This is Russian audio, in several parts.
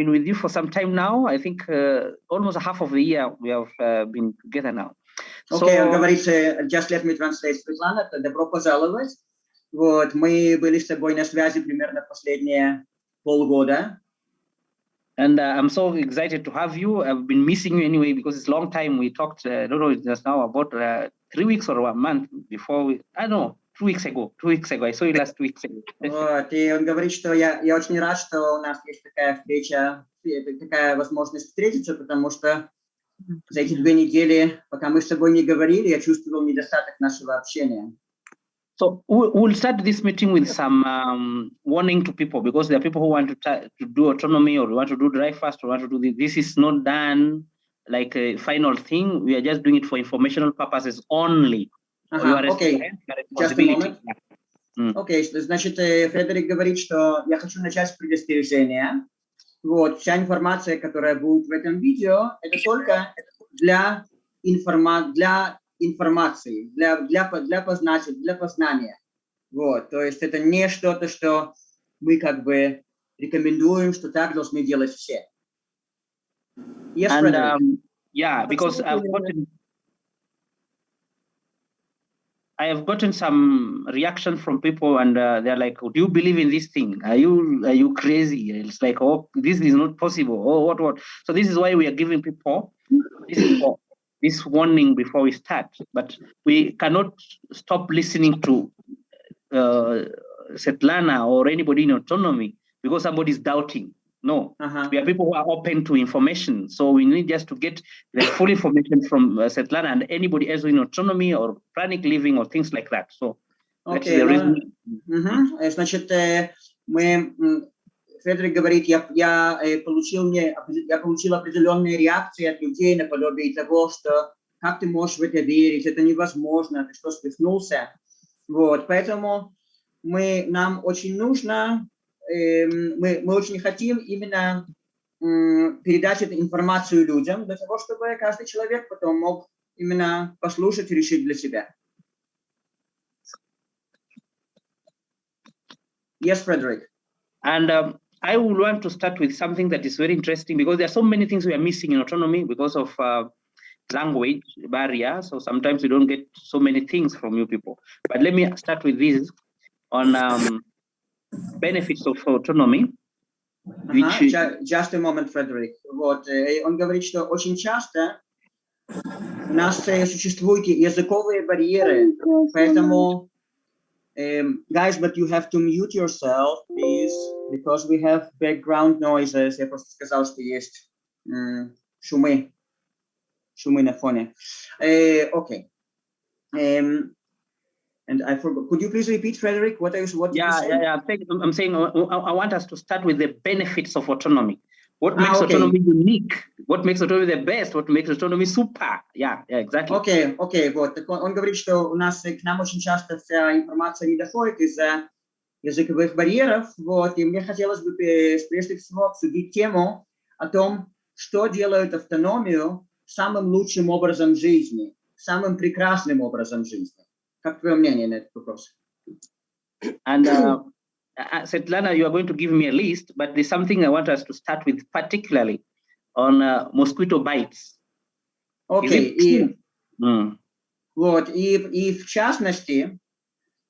been with you for some time now. I think uh, almost half of the year we have uh, been together now. Окей, So- он говорит, э, just let me translate, Светлана, то добро пожаловать. Вот, мы были с тобой на связи примерно последние полгода. And uh, I'm so excited to have you. I've been missing you anyway because it's a long time. We talked, uh, I don't know, just now about uh, three weeks or a month before we, I don't know, two weeks ago, two weeks ago. I saw you last two weeks ago. Вот, и он говорит, что я, я очень рад, что у нас есть такая встреча, э, такая возможность встретиться, потому что за эти две недели, пока мы с тобой не говорили, я чувствовал недостаток нашего общения. So we- we'll start this meeting with some um, warning to people because there are people who want to, ta- to do autonomy or want to do dry fast or want to do this. This is not done like a final thing. We are just doing it for informational purposes only. Ага, окей. Just a moment. Окей, что- значит, э, Фредерик говорит, что я хочу начать с предостережения. Вот, вся информация, которая будет в этом видео, это только для, информа для информации, для, для, для, познания, для познания. Вот, то есть это не что-то, что мы как бы рекомендуем, что так должны делать все. Yes, And Frederick. um, yeah, because I've I have gotten some reaction from people, and uh, they're like, "Do you believe in this thing? Are you are you crazy?" It's like, "Oh, this is not possible." Oh, what what? So this is why we are giving people this this warning before we start. But we cannot stop listening to uh, Svetlana or anybody in autonomy because somebody is doubting. No, Ага. we are people who are open to information. So we need just to get the full information from uh, Svetlana and anybody else in autonomy or pranic living or things like that. So that's Окей, the ну, reason. Мгм. Э, Значит, э, мы, м, Фредерик говорит, я, я, э, получил, мне, опре- я получил определенные реакции от людей наподобие того, что как ты можешь в это верить, это невозможно, ты что, свихнулся? Вот, поэтому мы, нам очень нужно, эм, мы, мы очень хотим именно м, передать эту информацию людям, для того, чтобы каждый человек потом мог именно послушать и решить для себя. Yes, Frederick. And um, I would want to start with something that is very interesting because there are so many things we are missing in autonomy because of uh, language barrier. So sometimes we don't get so many things from you people. But let me start with this on um, benefits of autonomy. Which Ага, is- ju- just a moment, Frederick. Вот, э, он говорит, что очень часто у нас э, существуют языковые барьеры, поэтому, эм, guys, but you have to mute yourself, please, because we have background noises. Я просто сказал, что есть м, шумы, шумы на фоне. Э, Окей. Эм, And I forgot. Could you please repeat, Frederick? What is what? Yeah, yeah, yeah. Saying, I'm saying uh, I, I want us to start with the benefits of autonomy. What Ah, makes okay. autonomy unique? What makes autonomy the best? What makes autonomy super? Yeah, yeah, exactly. Окей, окей, вот. Так он, он говорит, что у нас э, к нам очень часто вся информация не доходит из-за языковых барьеров, вот, и мне хотелось бы э, прежде всего обсудить тему о том, что делает автономию самым лучшим образом жизни, самым прекрасным образом жизни. Как твое мнение на этот вопрос? And uh, uh, Svetlana, you are going to give me a list, but there's something I want us to start with, particularly on uh, mosquito bites. Окей, it и true? Mm. Вот, и, и в частности,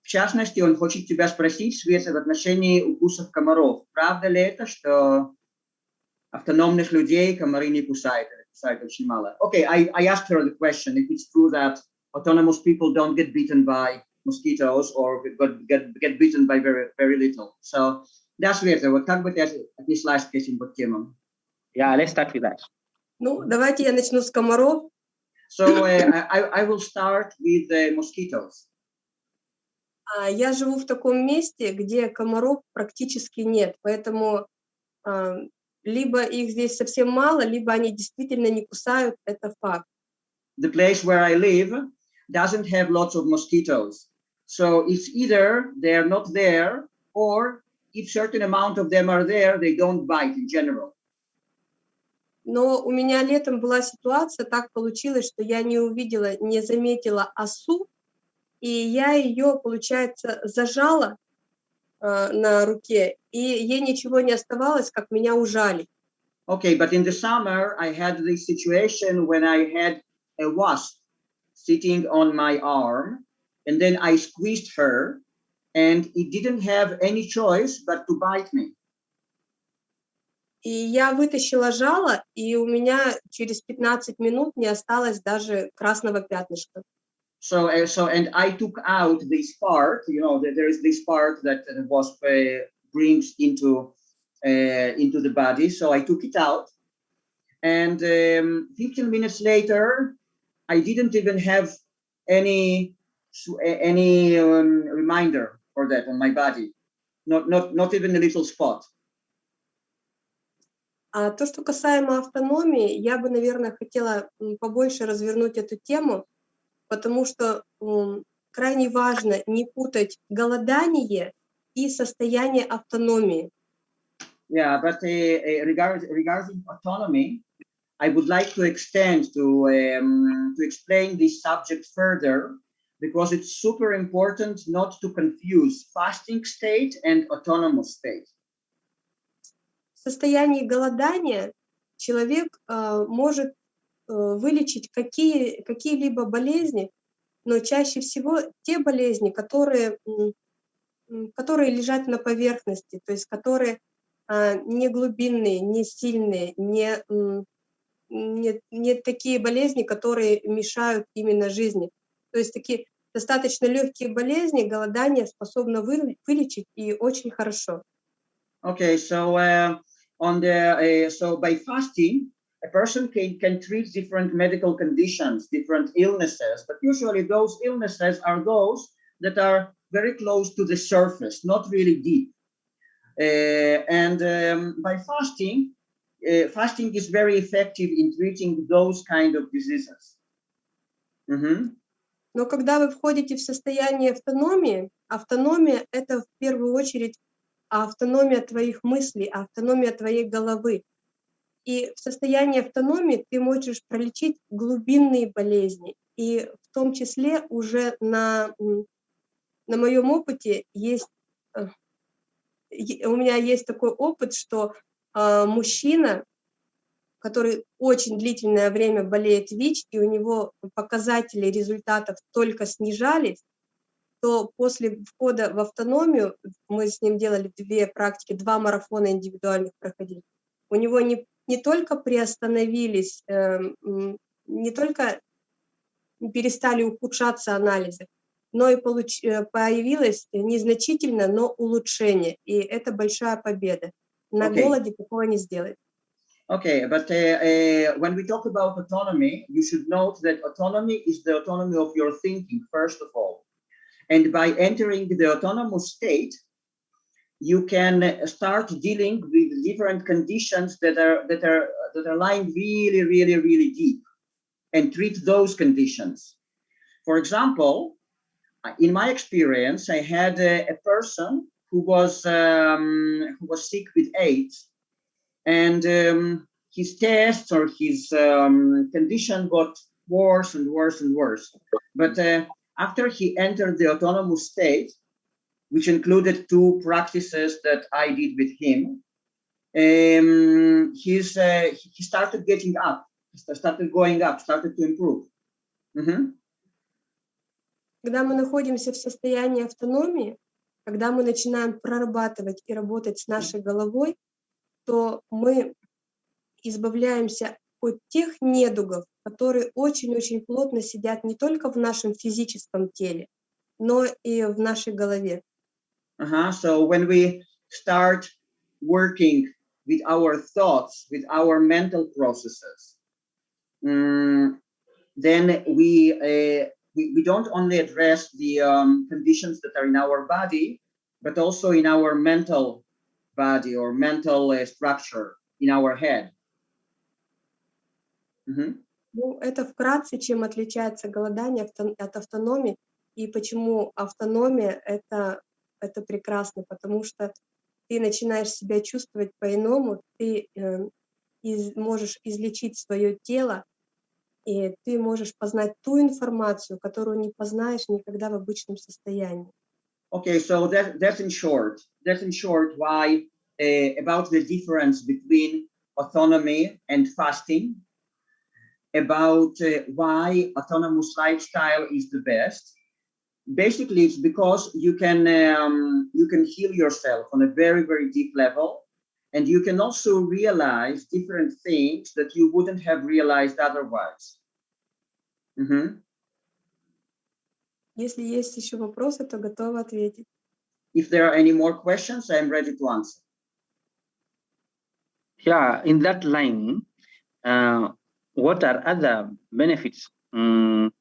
в частности, он хочет тебя спросить, Света, в отношении укусов комаров. Правда ли это, что автономных людей комары не кусают, или кусают очень мало? Okay, I, I asked her the question, if it's true that autonomous people don't get bitten by mosquitoes or get, get, get bitten by very, very little. So, да, Света, вот как бы ты отнеслась к этим вот темам? Yeah, let's start with that. Ну, давайте я начну с комаров. So, uh, I, I will start with the mosquitoes. А, Я живу в таком месте, где комаров практически нет, поэтому а, либо их здесь совсем мало, либо они действительно не кусают, это факт. the place where I live doesn't have lots of mosquitoes. So it's either they're not there or if certain amount of them are there, they don't bite in general. Но у меня летом была ситуация, так получилось, что я не увидела, не заметила осу, и я ее, получается, зажала э, на руке, и ей ничего не оставалось, как меня ужалить. Okay, but in the summer, I had this situation when I had a wasp sitting on my arm, and then I squeezed her, and it didn't have any choice but to bite me. И я вытащила жало, и у меня через 15 минут не осталось даже красного пятнышка. So, uh, so, and I took out this part. You know, there is this part that the wasp uh, brings into uh, into the body. So I took it out, and um, 15 minutes later, I didn't even have any any um, reminder for that on my body. Not not not even a little spot. А то, что касаемо автономии, я бы, наверное, хотела побольше развернуть эту тему, потому что крайне важно не путать голодание и состояние автономии. Yeah, but uh, uh, regarding, regarding autonomy, I would like to extend to, um, to explain this subject further because it's super important not to confuse fasting state and autonomous state. В состоянии голодания человек э, может э, вылечить какие, какие-либо болезни, но чаще всего те болезни, которые, которые лежат на поверхности, то есть которые э, не глубинные, не сильные, не, не, не такие болезни, которые мешают именно жизни. То есть такие достаточно легкие болезни голодание способно вы, вылечить и очень хорошо. Okay, so uh, on the uh, so by fasting, a person can, can treat different medical conditions, different illnesses, but usually those illnesses are those that are very close to the surface, not really deep. Uh, and um, by fasting, uh, fasting is very effective in treating those kind of diseases. Mm -hmm. Но когда вы входите в состояние автономии, автономия – это в первую очередь автономия твоих мыслей, автономия твоей головы. И в состоянии автономии ты можешь пролечить глубинные болезни. И в том числе уже на, на моем опыте есть, э, у меня есть такой опыт, что мужчина, который очень длительное время болеет ВИЧ, и у него показатели результатов только снижались, то после входа в автономию, мы с ним делали две практики, два марафона индивидуальных проходили, у него не, не только приостановились, э, не только перестали ухудшаться анализы, но и получ, э, появилось незначительно, но улучшение, и это большая победа. На okay. голоде такого не сделать. Okay, but uh, uh, when we talk about autonomy, you should note that autonomy is the autonomy of your thinking, first of all. And by entering the autonomous state, you can start dealing with different conditions that are that are that are lying really, really, really deep, and treat those conditions. For example, in my experience, I had a, a person who was um, who was sick with AIDS, and um, his tests or his um, condition got worse and worse and worse. But uh, after he entered the autonomous state, which included two practices that I did with him, um, he's, uh, he started getting up, started going up, started to improve. Mm -hmm. Когда мы находимся в состоянии автономии, когда мы начинаем прорабатывать и работать с нашей головой, то мы избавляемся от тех недугов, которые очень-очень плотно сидят не только в нашем физическом теле, но и в нашей голове. Uh -huh. So when we start working with our thoughts, with our mental processes, um, then we, uh, we, we don't only address the um, conditions that are in our body, but also in our mental body or mental uh, structure in our head. Ну, это вкратце, чем отличается голодание от автономии, и почему автономия это, это прекрасно, потому что ты начинаешь себя чувствовать по-иному, ты э, из, можешь излечить свое тело, и ты можешь познать ту информацию, которую не познаешь никогда в обычном состоянии. Okay, so that, that's in short, that's in short why uh, about the difference between autonomy and fasting, about uh, why autonomous lifestyle is the best. Basically, it's because you can um, you can heal yourself on a very very deep level, and you can also realize different things that you wouldn't have realized otherwise. Mm -hmm. Если есть еще вопросы, то готова ответить. If there are any more questions, I am ready to answer. Yeah, in that line, uh, what are other benefits um,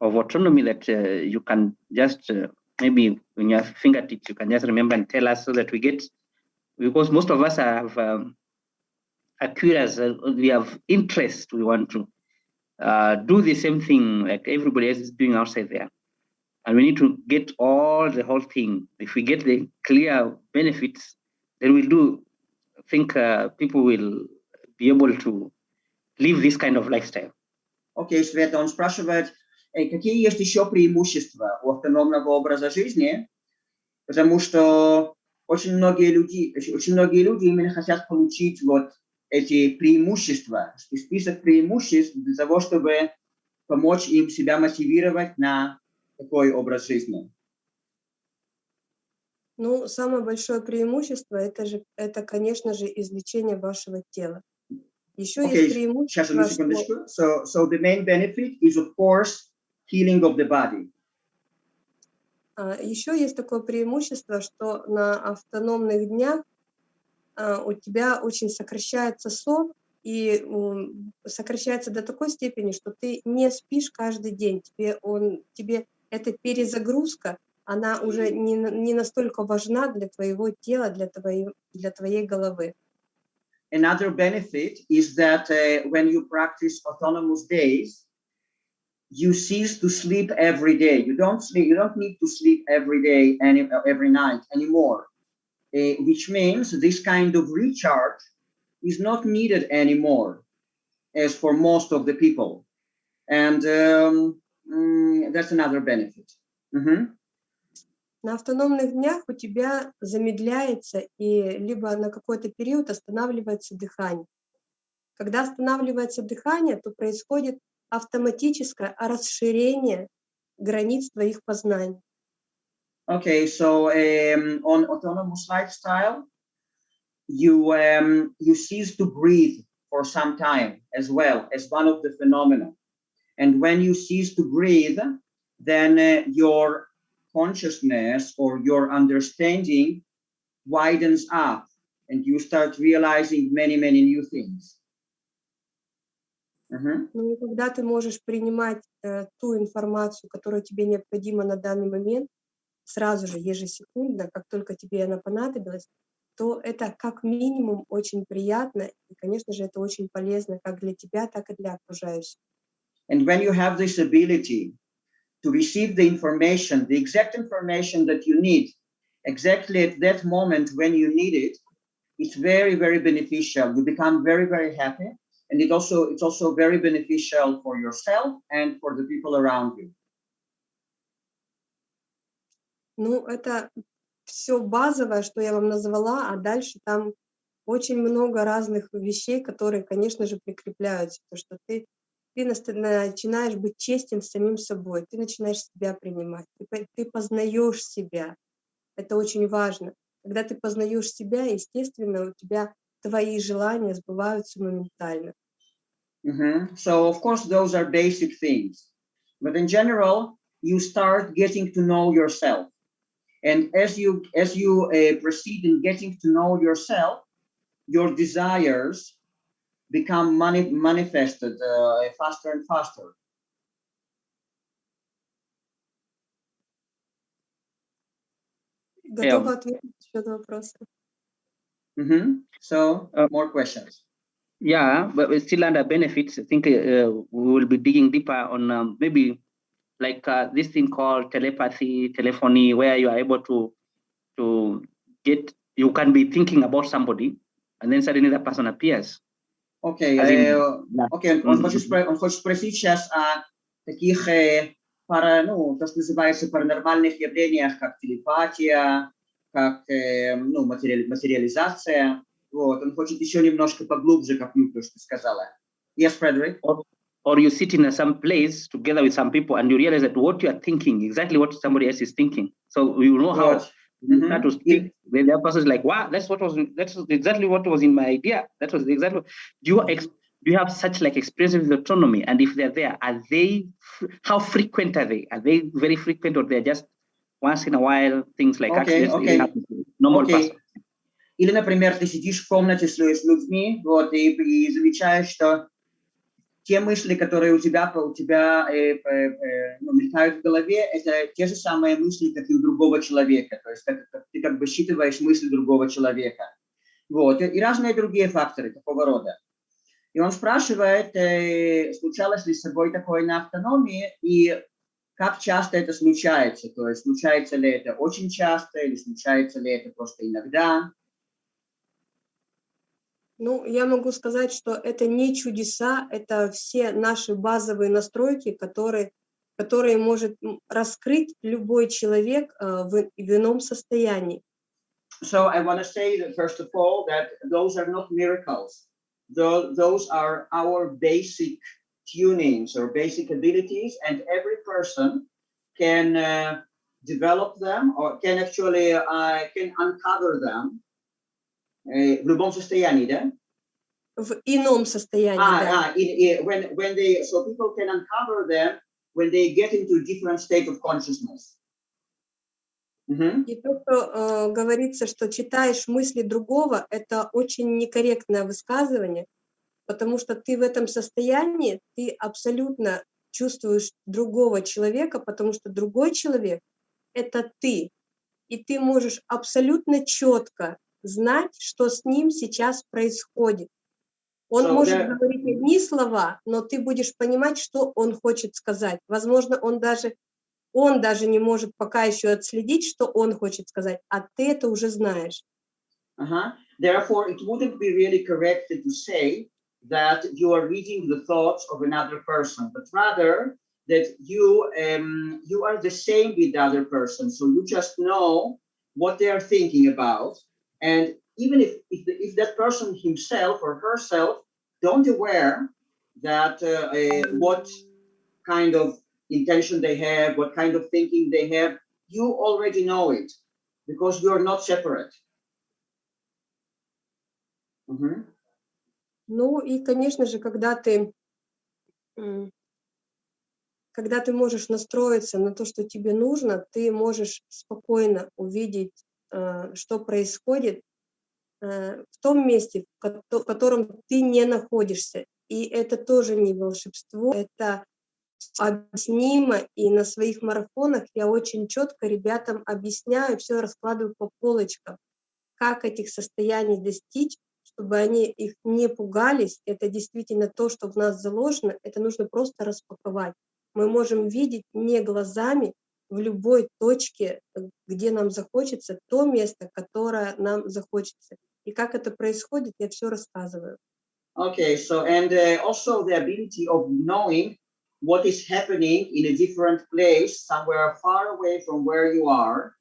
of autonomy that uh, you can just uh, maybe in your fingertips you can just remember and tell us so that we get because most of us have um, are curious uh, we have interest we want to uh, do the same thing like everybody else is doing outside there And we need to get all the whole thing if we get the clear benefits then we'll do think uh, people will be able to live this kind of lifestyle. Окей, Света, он спрашивает, какие есть еще преимущества у автономного образа жизни, потому что очень многие люди, очень многие люди именно хотят получить вот эти преимущества, список преимуществ для того, чтобы помочь им себя мотивировать на такой образ жизни. Ну, самое большое преимущество это же, это, конечно же, излечение вашего тела. Еще okay, есть преимущество, что... So, so the main benefit is, of course, healing of the body. Uh, еще есть такое преимущество, что на автономных днях uh, у тебя очень сокращается сон, и um, сокращается до такой степени, что ты не спишь каждый день. Тебе, он, тебе эта перезагрузка, она уже не, не настолько важна для твоего тела, для твоей, для твоей головы. Another benefit is that uh, when you practice autonomous days, you cease to sleep every day. You don't sleep. You don't need to sleep every day and every night anymore, uh, which means this kind of recharge is not needed anymore, as for most of the people, and um, mm, that's another benefit. Mm -hmm. На автономных днях у тебя замедляется и либо на какой-то период останавливается дыхание. Когда останавливается дыхание, то происходит автоматическое расширение границ твоих познаний. Okay, so um, on autonomous lifestyle, you um, you cease to breathe for some time as well as one of the phenomena. And when you cease to breathe, then uh, your consciousness or your understanding widens up and you start realizing many, many new things. Uh -huh. Ну, когда ты можешь принимать э, ту информацию, которая тебе необходима на данный момент, сразу же, ежесекундно, как только тебе она понадобилась, то это как минимум очень приятно, и, конечно же, это очень полезно как для тебя, так и для окружающих. And when you have this ability to receive the information, the exact information that you need, exactly at that moment when you need it, it's very, very beneficial. You become very, very happy. And it also, it's also very beneficial for yourself and for the people around you. Ну, это все базовое, что я вам назвала, а дальше там очень много разных вещей, которые, конечно же, прикрепляются. То, что ты ты начинаешь быть честен с самим собой, ты начинаешь себя принимать, ты, ты познаешь себя. Это очень важно. Когда ты познаешь себя, естественно, у тебя твои желания сбываются моментально. Mm -hmm. So, of course, those are basic things. But in general, you start getting to know yourself. And as you, as you uh, proceed in getting to know yourself, your desires become mani manifested uh, faster and faster. Готова yeah. ответить еще на вопросы. Mm -hmm. So, uh, more questions. Yeah, but still under benefits, I think uh, we will be digging deeper on um, maybe like uh, this thing called telepathy, telephony, where you are able to to get, you can be thinking about somebody and then suddenly that person appears. Окей, okay, э, okay. он, хочет, он хочет спросить сейчас о таких э, пара, ну, то, что называется паранормальных явлениях, как телепатия, как э, ну, материали, материализация. Вот, он хочет еще немножко поглубже копнуть то, что ты сказала. Yes, Frederick? Or, or you sit in some place together with some people and you realize that what you are thinking, exactly what somebody else is thinking. So you know how Вот. you Mhm. start to speak, then the other person is like, wow, that's what was that's exactly what was in my idea. That was exactly do you ex, do you have such like experience with autonomy? And if they're there, are they fr- how frequent are they? Are they very frequent or they're just once in a while things like Okay, accidents okay. happen to normal Окей. person? Или, например, ты сидишь в комнате с, лю- с людьми, вот, и, и замечаешь, что те мысли, которые у тебя, у тебя э, э, э, ну, мелькают в голове, это те же самые мысли, как и у другого человека. То есть как- как- ты как бы считываешь мысли другого человека. Вот. И, и разные другие факторы такого рода. И он спрашивает, э, случалось ли с собой такое на автономии, и как часто это случается. То есть случается ли это очень часто, или случается ли это просто иногда. Ну, я могу сказать, что это не чудеса, это все наши базовые настройки, которые, которые может раскрыть любой человек э, в, в ином состоянии. So I want to say that first of all that those are not miracles. Tho- those are our basic tunings or basic abilities, and every person can uh, develop them or can actually uh, can uncover them. Uh, в любом состоянии, да? В ином состоянии, Ah, да. ah, in, in, when when they so people can uncover them when they get into different state of consciousness. Mhm. И то, что э, говорится, что читаешь мысли другого, это очень некорректное высказывание, потому что ты в этом состоянии, ты абсолютно чувствуешь другого человека, потому что другой человек — это ты. И ты можешь абсолютно четко знать, что с ним сейчас происходит. Он So может there- говорить одни слова, но ты будешь понимать, что он хочет сказать. Возможно, он даже он даже не может пока еще отследить, что он хочет сказать, а ты это уже знаешь. Uh-huh. Therefore, it wouldn't be really correct to say that you are reading the thoughts of another person, but rather that you um, you are the same with the other person. So you just know what they are thinking about, and even if if, the, if that person himself or herself don't aware that uh, uh, what kind of intention they have, what kind of thinking they have, you already know it because you are not separate. Mhm. Ну и, конечно же, когда ты, м, когда ты можешь настроиться на то, что тебе нужно, ты можешь спокойно увидеть, э, что происходит э, в том месте, в котором ты не находишься. И это тоже не волшебство, это объяснимо, и на своих марафонах я очень четко ребятам объясняю, все раскладываю по полочкам, как этих состояний достичь, чтобы они их не пугались. Это действительно то, что в нас заложено, это нужно просто распаковать. Мы можем видеть не глазами в любой точке, э, где нам захочется, то место, которое нам захочется. И как это происходит, я все рассказываю. Okay, so and uh, also the ability of knowing what is happening in a different place, somewhere far away from where you are.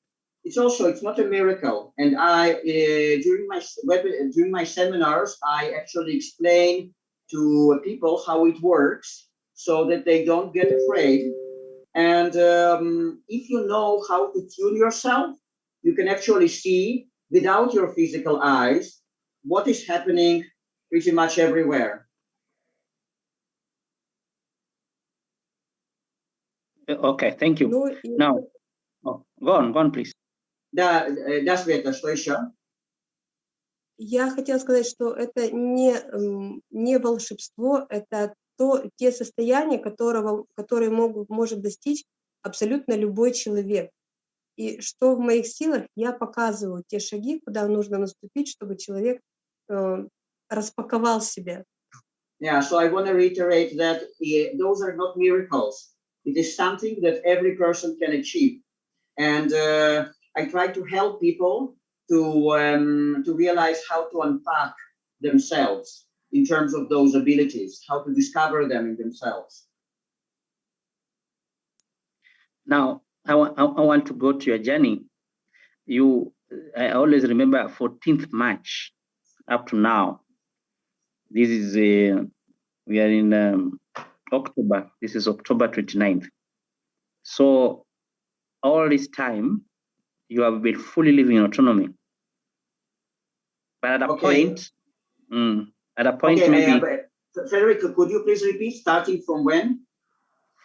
It's also it's not a miracle. And I uh, during my web, during my seminars, I actually explain to people how it works so that they don't get afraid. And um, if you know how to tune yourself, you can actually see without your physical eyes what is happening pretty much everywhere. Uh, Okay, thank you. Ну, и Now, oh, go on, go on, please. Да, э, да, Света, что еще? я хотела сказать, что это не, м, не волшебство, это то, те состояния, которого, которые могут, может достичь абсолютно любой человек. И что в моих силах, я показываю те шаги, куда нужно наступить, чтобы человек э, распаковал себя. Yeah, so I want to reiterate that those are not miracles. It is something that every person can achieve. And uh, I try to help people to, um, to realize how to unpack themselves in terms of those abilities, how to discover them in themselves. Now, I want I, I want to go to your journey. You, I always remember 14th March. up to now. This is, uh, we are in um, October, this is October 29th. So all this time, you have been fully living in autonomy. But at a Okay. point, mm, at a point Okay, maybe uh, but Frederick, could you please repeat, starting from when?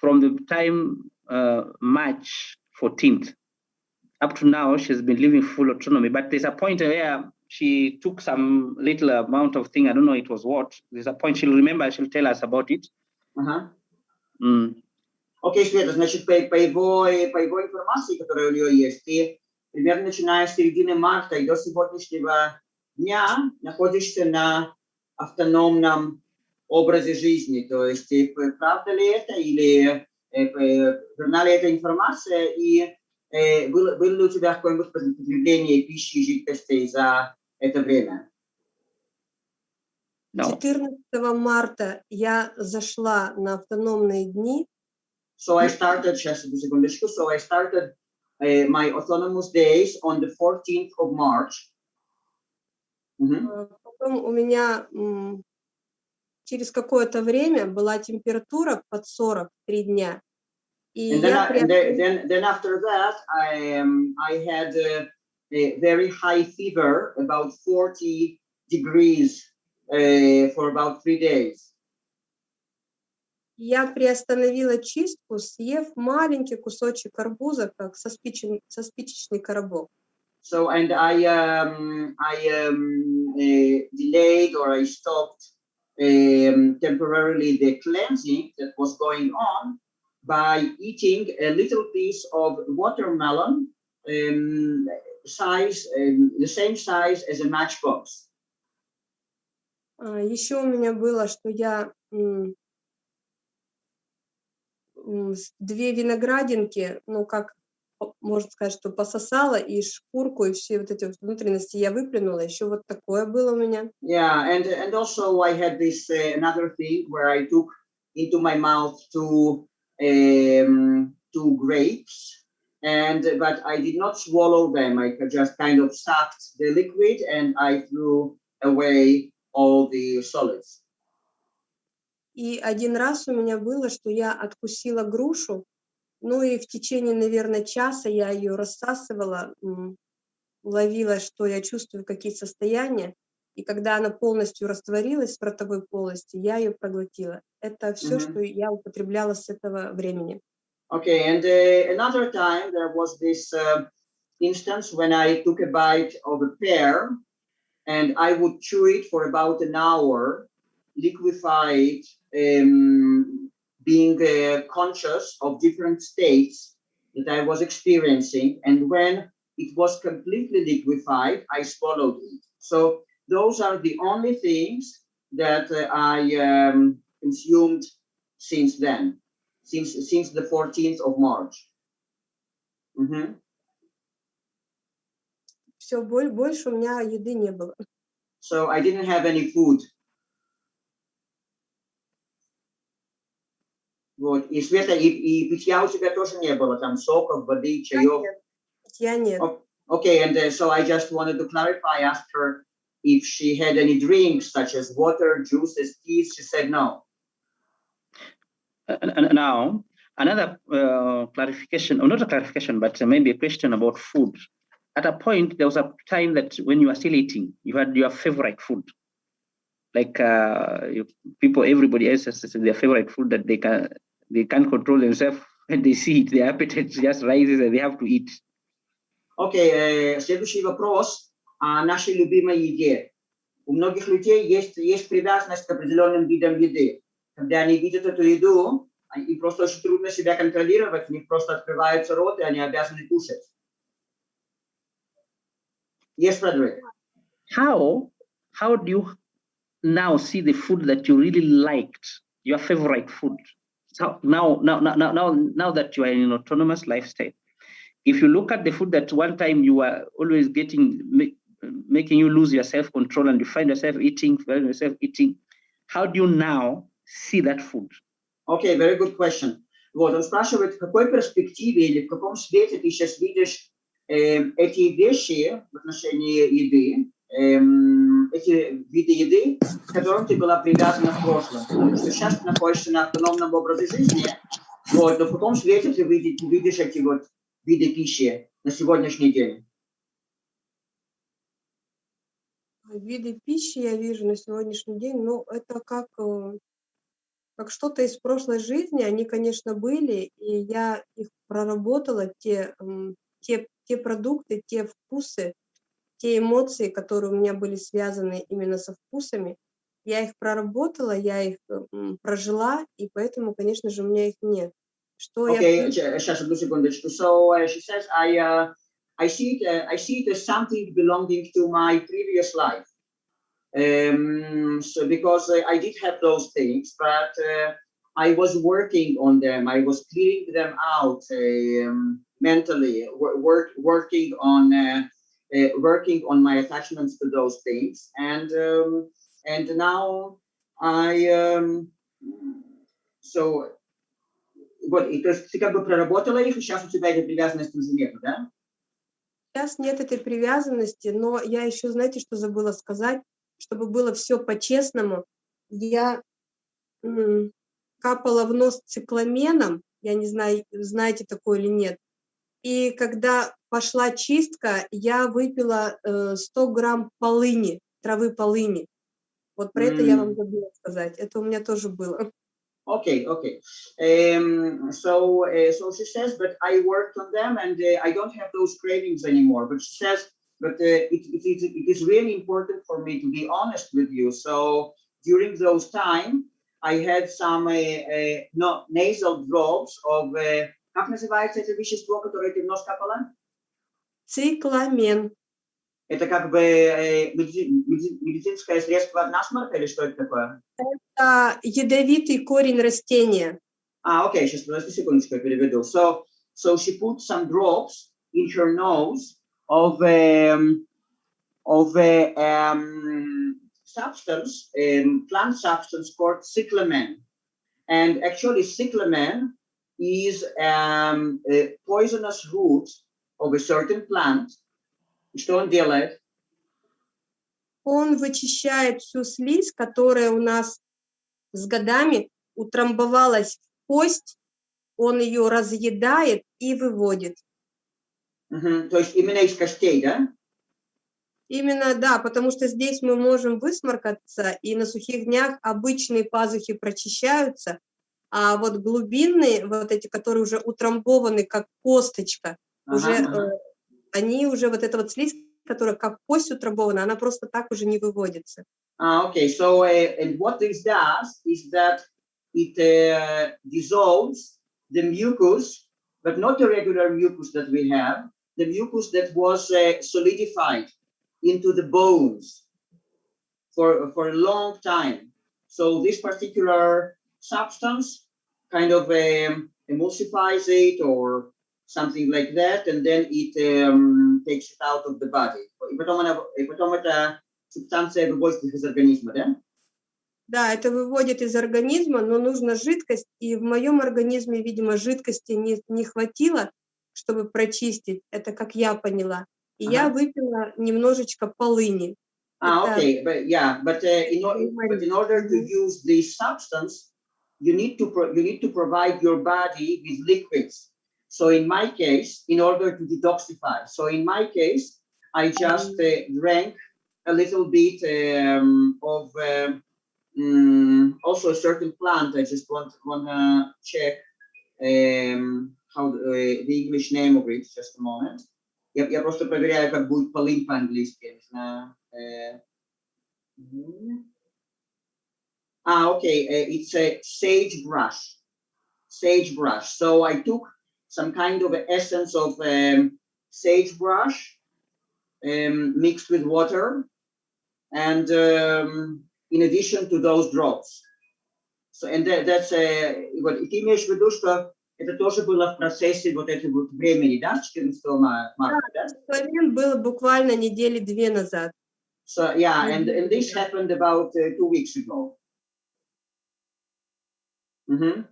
from the time uh, March 14th up to now, she's been living full autonomy. But there's a point where she took some little amount of thing. I don't know it was what. There's a point she'll remember. She'll tell us about it. Ага. Mm. Окей, Света, значит, по, по, его, по его информации, которая у нее есть, ты примерно начиная с середины марта и до сегодняшнего дня находишься на автономном образе жизни. То есть, э, правда ли это или э, верна ли эта информация и э, было, было ли у тебя какое-нибудь потребление пищи и жидкостей за это время? No. 14 марта я зашла на автономные дни, So I started, сейчас одну секундочку, so I started uh, my autonomous days on the 14th of March. Мгм. э, потом у меня через какое-то время была температура под 40 три дня. И And then, я I, and then, приобрела- then, then after that, I, um, I had uh, a very high fever, about 40 degrees uh, for about three days. я приостановила чистку, съев маленький кусочек арбуза, как со, спичен- со спичечный коробок. So, and I, um, I um, uh, delayed or I stopped um, temporarily the cleansing that was going on by eating a little piece of watermelon um, size, um, the same size as a matchbox. А, Еще у меня было, что я м, м, с- две виноградинки, ну как о- можно сказать, что пососала и шкурку и все вот эти вот внутренности я выплюнула. Еще вот такое было у меня. Yeah, and and also I had this uh, another thing where I took into my mouth two um, two grapes, and but I did not swallow them. I just kind of sucked the liquid and I threw away all the solids. И один раз у меня было, что я откусила грушу, ну и в течение, наверное, часа я ее рассасывала, ловила, что я чувствую, какие состояния. И когда она полностью растворилась в ротовой полости, я ее проглотила. Это все, Мгм. что я употребляла с этого времени. Okay, and uh, another time there was this uh, instance when I took a bite of a pear and I would chew it for about an hour, liquefied, um, being uh, conscious of different states that I was experiencing. And when it was completely liquefied, I swallowed it. So those are the only things that uh, I um, consumed since then since since the 14th of March. Mhm. Все, больше у меня еды не было. So I didn't have any food. Вот. И Света, и, и питья у тебя тоже не было, там соков, воды, чаев. Я нет. О- Okay, and uh, so I just wanted to clarify, asked her if she had any drinks such as water, juices, teas. She said no. And- and now, another uh, clarification, or not a clarification, but maybe a question about food. At a point, there was a time that when you were still eating, you had your favorite food. Like uh, you, people, everybody else has their favorite food that they can they can't control themselves when they see it. Their appetite just rises and they have to eat. Окей, э, следующий вопрос о нашей любимой еде. У многих людей есть, есть привязанность к определенным видам еды. Когда они видят эту еду, а- им просто очень трудно себя контролировать, у них просто открывается рот, и они обязаны кушать. Yes, Frederick. How how do you now see the food that you really liked, your favorite food? So now now now now now, now that you are in an autonomous lifestyle, if you look at the food that one time you were always getting make, making you lose your self-control and you find yourself eating, find yourself eating, how do you now see that food? Окей, very good question. Вот, он спрашивает, в какой перспективе или в каком свете ты сейчас видишь эм, эти вещи в отношении еды, эм, эм, эти виды еды, к которым ты была привязана в прошлом. Потому что сейчас ты находишься на автономном образе жизни, вот, но в каком свете ты видишь, видишь эти вот виды пищи на сегодняшний день? Виды пищи я вижу на сегодняшний день, ну, это как, э, как что-то из прошлой жизни. Они, конечно, были, и я их проработала, те, те, те продукты, те вкусы, те эмоции, которые у меня были связаны именно со вкусами. Я их проработала, я их прожила, и поэтому, конечно же, у меня их нет. Что я Okay, j- just одну секундочку. So uh, she says, I, uh, I see it, uh, I see it as something belonging to my previous life. Um, so because uh, I did have those things, but uh, I was working on them. I was clearing them out um, mentally, wor- work, working on uh, uh, working on my attachments to those things, and um, and now I um, so вот, и то есть ты как бы проработала их, и сейчас у тебя этой привязанности уже нет, да? Сейчас нет этой привязанности, но я еще, знаете, что забыла сказать, чтобы было все по-честному. Я капала в нос цикламеном, я не знаю, знаете такое или нет. И когда пошла чистка, я выпила э, 100 грамм полыни, травы полыни. Вот про это я вам забыла сказать. Это у меня тоже было. Okay, okay. Um, so, uh, so she says, but I worked on them and uh, I don't have those cravings anymore. But she says, but uh, it, it, is, it is really important for me to be honest with you. So during those time, I had some uh, uh, no, nasal drops of, uh, как называется это вещество, которое ты в нос капала? Цикламен. Это как бы э, меди- меди- медицинское средство от насморка или что это такое? Это ядовитый корень растения. Ah, okay, сейчас подожди секундочку, я переведу. So, so she put some drops in her nose of um, of a um, substance, um, plant substance called cyclamen. And actually, cyclamen is um, a poisonous root of a certain plant. Что он делает? Он вычищает всю слизь, которая у нас с годами утрамбовалась в кость, он ее разъедает и выводит. Мгм, То есть именно из костей, да? Именно, да, потому что здесь мы можем высморкаться, и на сухих днях обычные пазухи прочищаются, а вот глубинные, вот эти, которые уже утрамбованы как косточка, уже Ага, э, они уже, вот эта вот слизь, которая как кость утрамбована, она просто так уже не выводится. Ah, okay. So, uh, and what this does is that it uh, dissolves the mucus, but not the regular mucus that we have, the mucus that was uh, solidified into the bones for, for a long time. So this particular substance kind of um, emulsifies it or something like that, and then it um, takes it out of the body. Это субстанция выводит их из организма, да? Да, это выводит из организма, но нужна жидкость, и в моем организме, видимо, жидкости не, не хватило, чтобы прочистить, это как я поняла. И я Ага. выпила немножечко полыни. Ah, Это- okay, but yeah, but uh, in, but in order to use this substance, you need to pro- you need to provide your body with liquids. So in my case, in order to detoxify, so in my case, I just uh, drank a little bit um, of um, mm, also a certain plant. I just want want to check um, how the, uh, the English name of it. Just a moment. Я, я просто проверяю, как будет полынь по-английски. я не знаю. Э, мгм. Ah, okay. uh, it's a sagebrush. Sagebrush. So I took some kind of essence of um, sagebrush um, mixed with water, and um, in addition to those drops. So and that, that's uh, вот и ты имеешь в виду, что это тоже было в процессе вот этого вот времени, да, с 14 ма- марта, да? Цикламен был буквально недели две назад. So yeah, and, Mhm. and this happened about uh, two weeks ago. Mhm.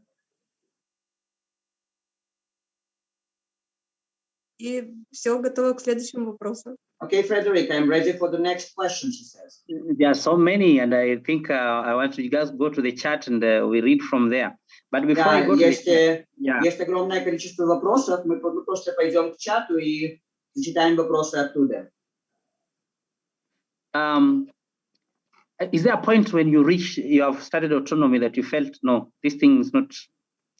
И все, готово к следующему вопросу. Okay, Frederick, I'm ready for the next question, she says. There are so many, and I think uh, I want you guys go to the chat and uh, we read from there. But before I Да, go to the есть, chat, э, yeah, есть огромное количество вопросов. Мы просто пойдем к чату и зачитаем вопросы оттуда. um, is there a point when you reach, you have started autonomy that you felt, no, this thing is not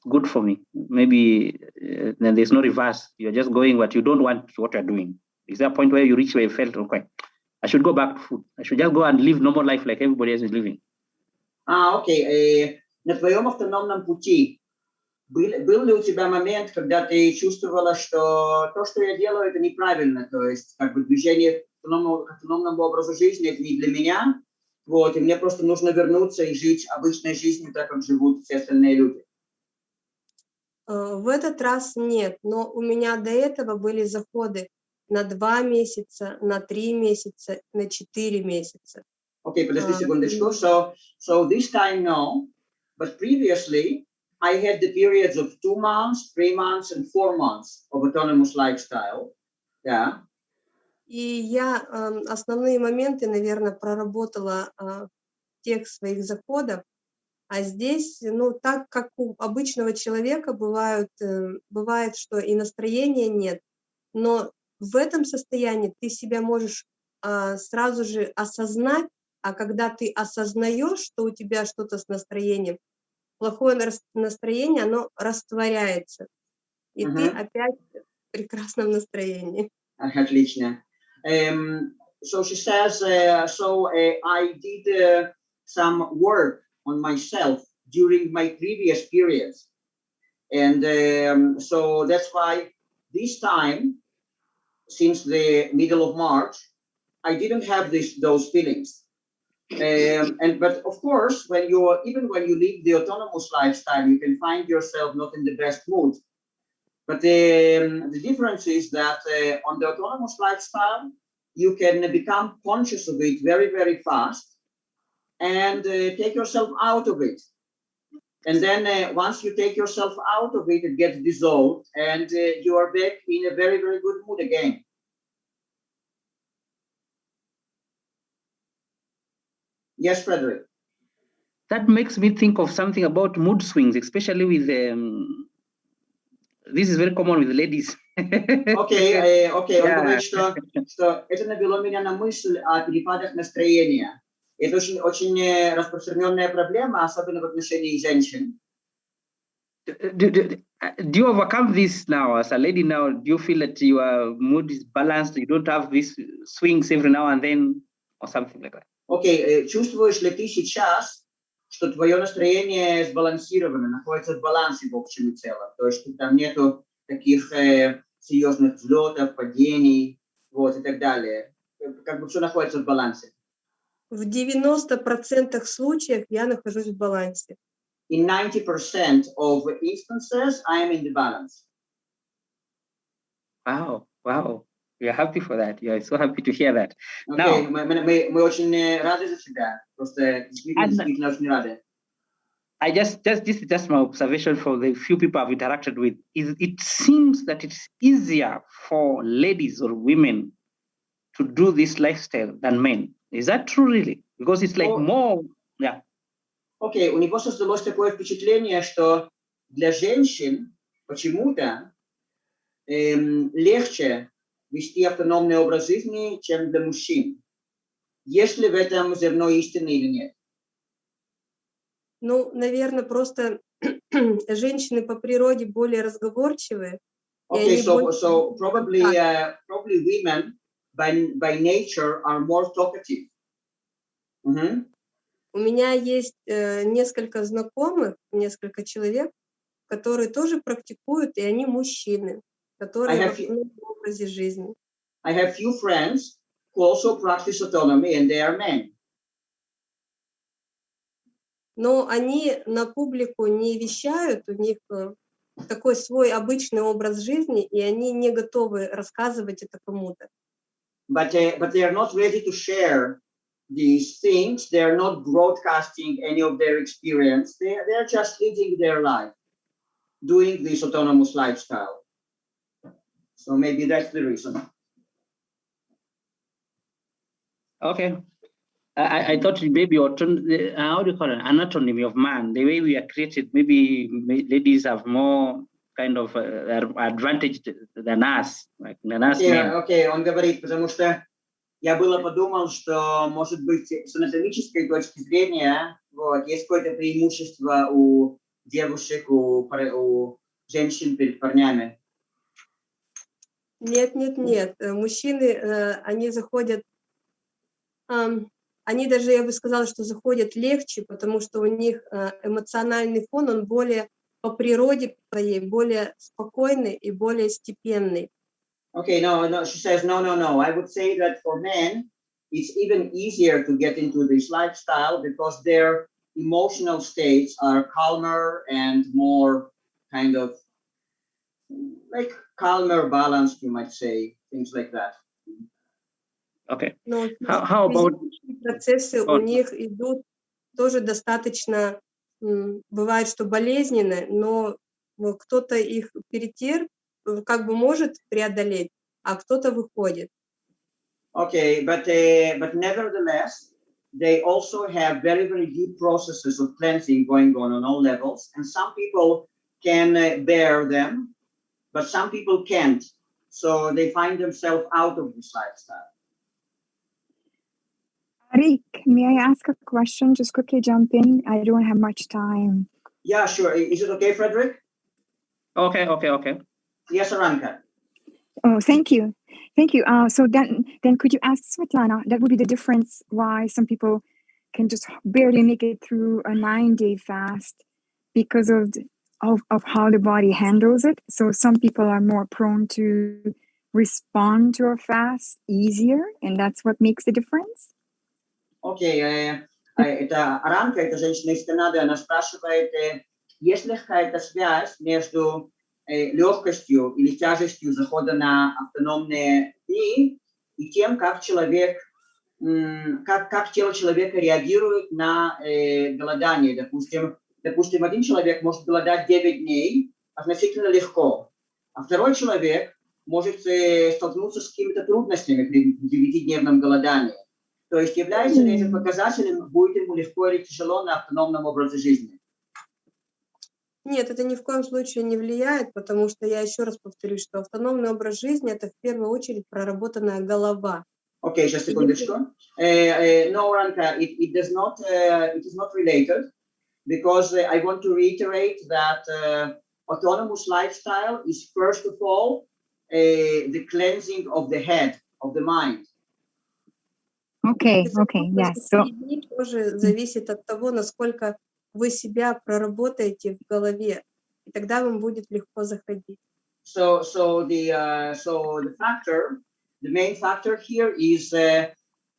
good for me? Maybe uh, then there's no reverse. You're just going what you don't want what you're doing. Is there a point where you reach where you felt, okay, I should go back to food. I should just go and live normal life like everybody else is living. А, окей. э, на твоем автономном пути был, был ли у тебя момент, когда ты чувствовала, что то, что я делаю, это неправильно, то есть как бы движение к автономному, к автономному образу жизни, это не для меня, вот, и мне просто нужно вернуться и жить обычной жизнью, так как живут все остальные люди. Э, В этот раз нет, но у меня до этого были заходы на два месяца, на три месяца, на четыре месяца. Окей, подожди А, секундочку. So, so this time no, but previously I had the periods of two months, three months, and four months of autonomous lifestyle. Yeah. И я ам, основные моменты, наверное, проработала а, в тех своих заходов, а здесь, ну, так как у обычного человека бывают, э, бывает, что и настроения нет, но в этом состоянии ты себя можешь а, сразу же осознать, а когда ты осознаешь, что у тебя что-то с настроением, плохое нас- настроение, оно растворяется, и ты Мгм. опять в прекрасном настроении. Отлично. Um, so she says, uh, so uh, I did uh, some work on myself during my previous periods. And um, so that's why this time, since the middle of March, I didn't have this, those feelings. Um, and but of course, when you even when you live the autonomous lifestyle, you can find yourself not in the best mood. But um, the difference is that uh, on the autonomous lifestyle, you can become conscious of it very, very fast and uh, take yourself out of it. And then uh, once you take yourself out of it, it gets dissolved and uh, you are back in a very, very good mood again. Yes, Frederick. That makes me think of something about mood swings, especially with um, this is very common with ladies. Окей, э, окей, он Yeah. говорит, что, что это навело меня на мысль о перепадах настроения. Это очень, очень э, распространенная проблема, особенно в отношении женщин. do, do, do you overcome this now as a lady now? Do you feel that your mood is balanced? You don't have these swings every now and then or something like that? Окей, э, чувствуешь ли ты сейчас, что твое настроение сбалансировано, находится в балансе в общем и целом? То есть что там нету таких э, серьезных взлетов, падений, вот, и так далее. Как бы все находится в балансе. В 90% случаев я нахожусь в балансе. In 90% of instances, I am in the balance. Wow, wow. We are happy for that. We are so happy to hear that. Окей, Now- мы, мы, мы, мы очень э, рады за тебя. Просто действительно, And- действительно очень рады. I just, just this is just my observation for the few people I've interacted with. Is it seems that it's easier for ladies or women to do this lifestyle than men. Is that true, really? Because it's like Oh. more, yeah. Окей, у него создалось такое впечатление, что для женщин почему-то эм, легче вести автономный образ жизни, чем для мужчин. Есть ли в этом зерно истины или нет? Ну, наверное, просто женщины по природе более разговорчивые. Okay, so, больше- so probably, uh, probably women by, by nature are more talkative. Мгм. У меня есть э, несколько знакомых, несколько человек, которые тоже практикуют, и они мужчины, которые I в образе жизни. I have few friends who also practice autonomy and they are men. Но они на публику не вещают, у них э, такой свой обычный образ жизни, и они не готовы рассказывать это кому-то. but uh, but they are not ready to share these things. They are not broadcasting any of their experience. They they are just living their life, doing this autonomous lifestyle. So maybe that's the reason. Okay. I, I- thought maybe auton- the- uh, how do you call it anatomy of man, the way we are created, maybe ma- ladies have more kind of uh, advantage than us, like than us Окей, men. окей, он говорит, потому что я было подумал, что, может быть, с анатомической точки зрения, вот, есть какое-то преимущество у девушек, у, у женщин перед парнями. Нет, нет, нет. Э, Мужчины, э, они заходят, они даже, я бы сказала, что заходят легче, потому что у них э, эмоциональный фон, он более по природе своей, более спокойный и более степенный. Okay, no, no, she says, no, no, no. I would say that for men, it's even easier to get into this lifestyle because their emotional states are calmer and more kind of like calmer, balanced, you might say, things like that. Okay. Но How, how about процессы у них идут тоже достаточно, бывает, что болезненно, но ну, кто-то их перетер, э, как бы может преодолеть, а кто-то выходит. Okay, but uh, but nevertheless, they also have very very deep processes of cleansing going on on all levels, and some people can uh, bear them, but some people can't. So they find themselves out of this lifestyle. Rick, may I ask a question? Just quickly jump in. I don't have much time. Yeah, sure. Is it okay, Frederick? okay, okay, okay. Yes, Aranka. Oh, thank you. Thank you. Uh, so then, then could you ask Svetlana, that would be the difference why some people can just barely make it through a nine day fast because of, the, of, of how the body handles it. So some people are more prone to respond to a fast easier, and that's what makes the difference. Окей, э, э, это Аранка, это женщина из Канады, она спрашивает, э, есть ли какая-то связь между э, легкостью или тяжестью захода на автономные дни и тем, как человек, м, как, как тело человека реагирует на э, голодание. Допустим, допустим, один человек может голодать 9 дней относительно легко, а второй человек может э, столкнуться с какими-то трудностями при девятидневном голодании. То есть является ли этим показателем, будет ему легко или тяжело на автономном образе жизни? Нет, это ни в коем случае не влияет, потому что я еще раз повторюсь, что автономный образ жизни – это в первую очередь проработанная голова. Окей, сейчас секундочку. Э, э, no, Ranka, it, it does not, uh, it is not related because uh, I want to reiterate that uh, autonomous lifestyle is first of all uh, the cleansing of the head, of the mind. Okay, И okay, совокупность yes. So, этих дней тоже зависит от того, насколько вы себя проработаете в голове, и тогда вам будет легко заходить. So, so the uh, so the factor, the main factor here is uh,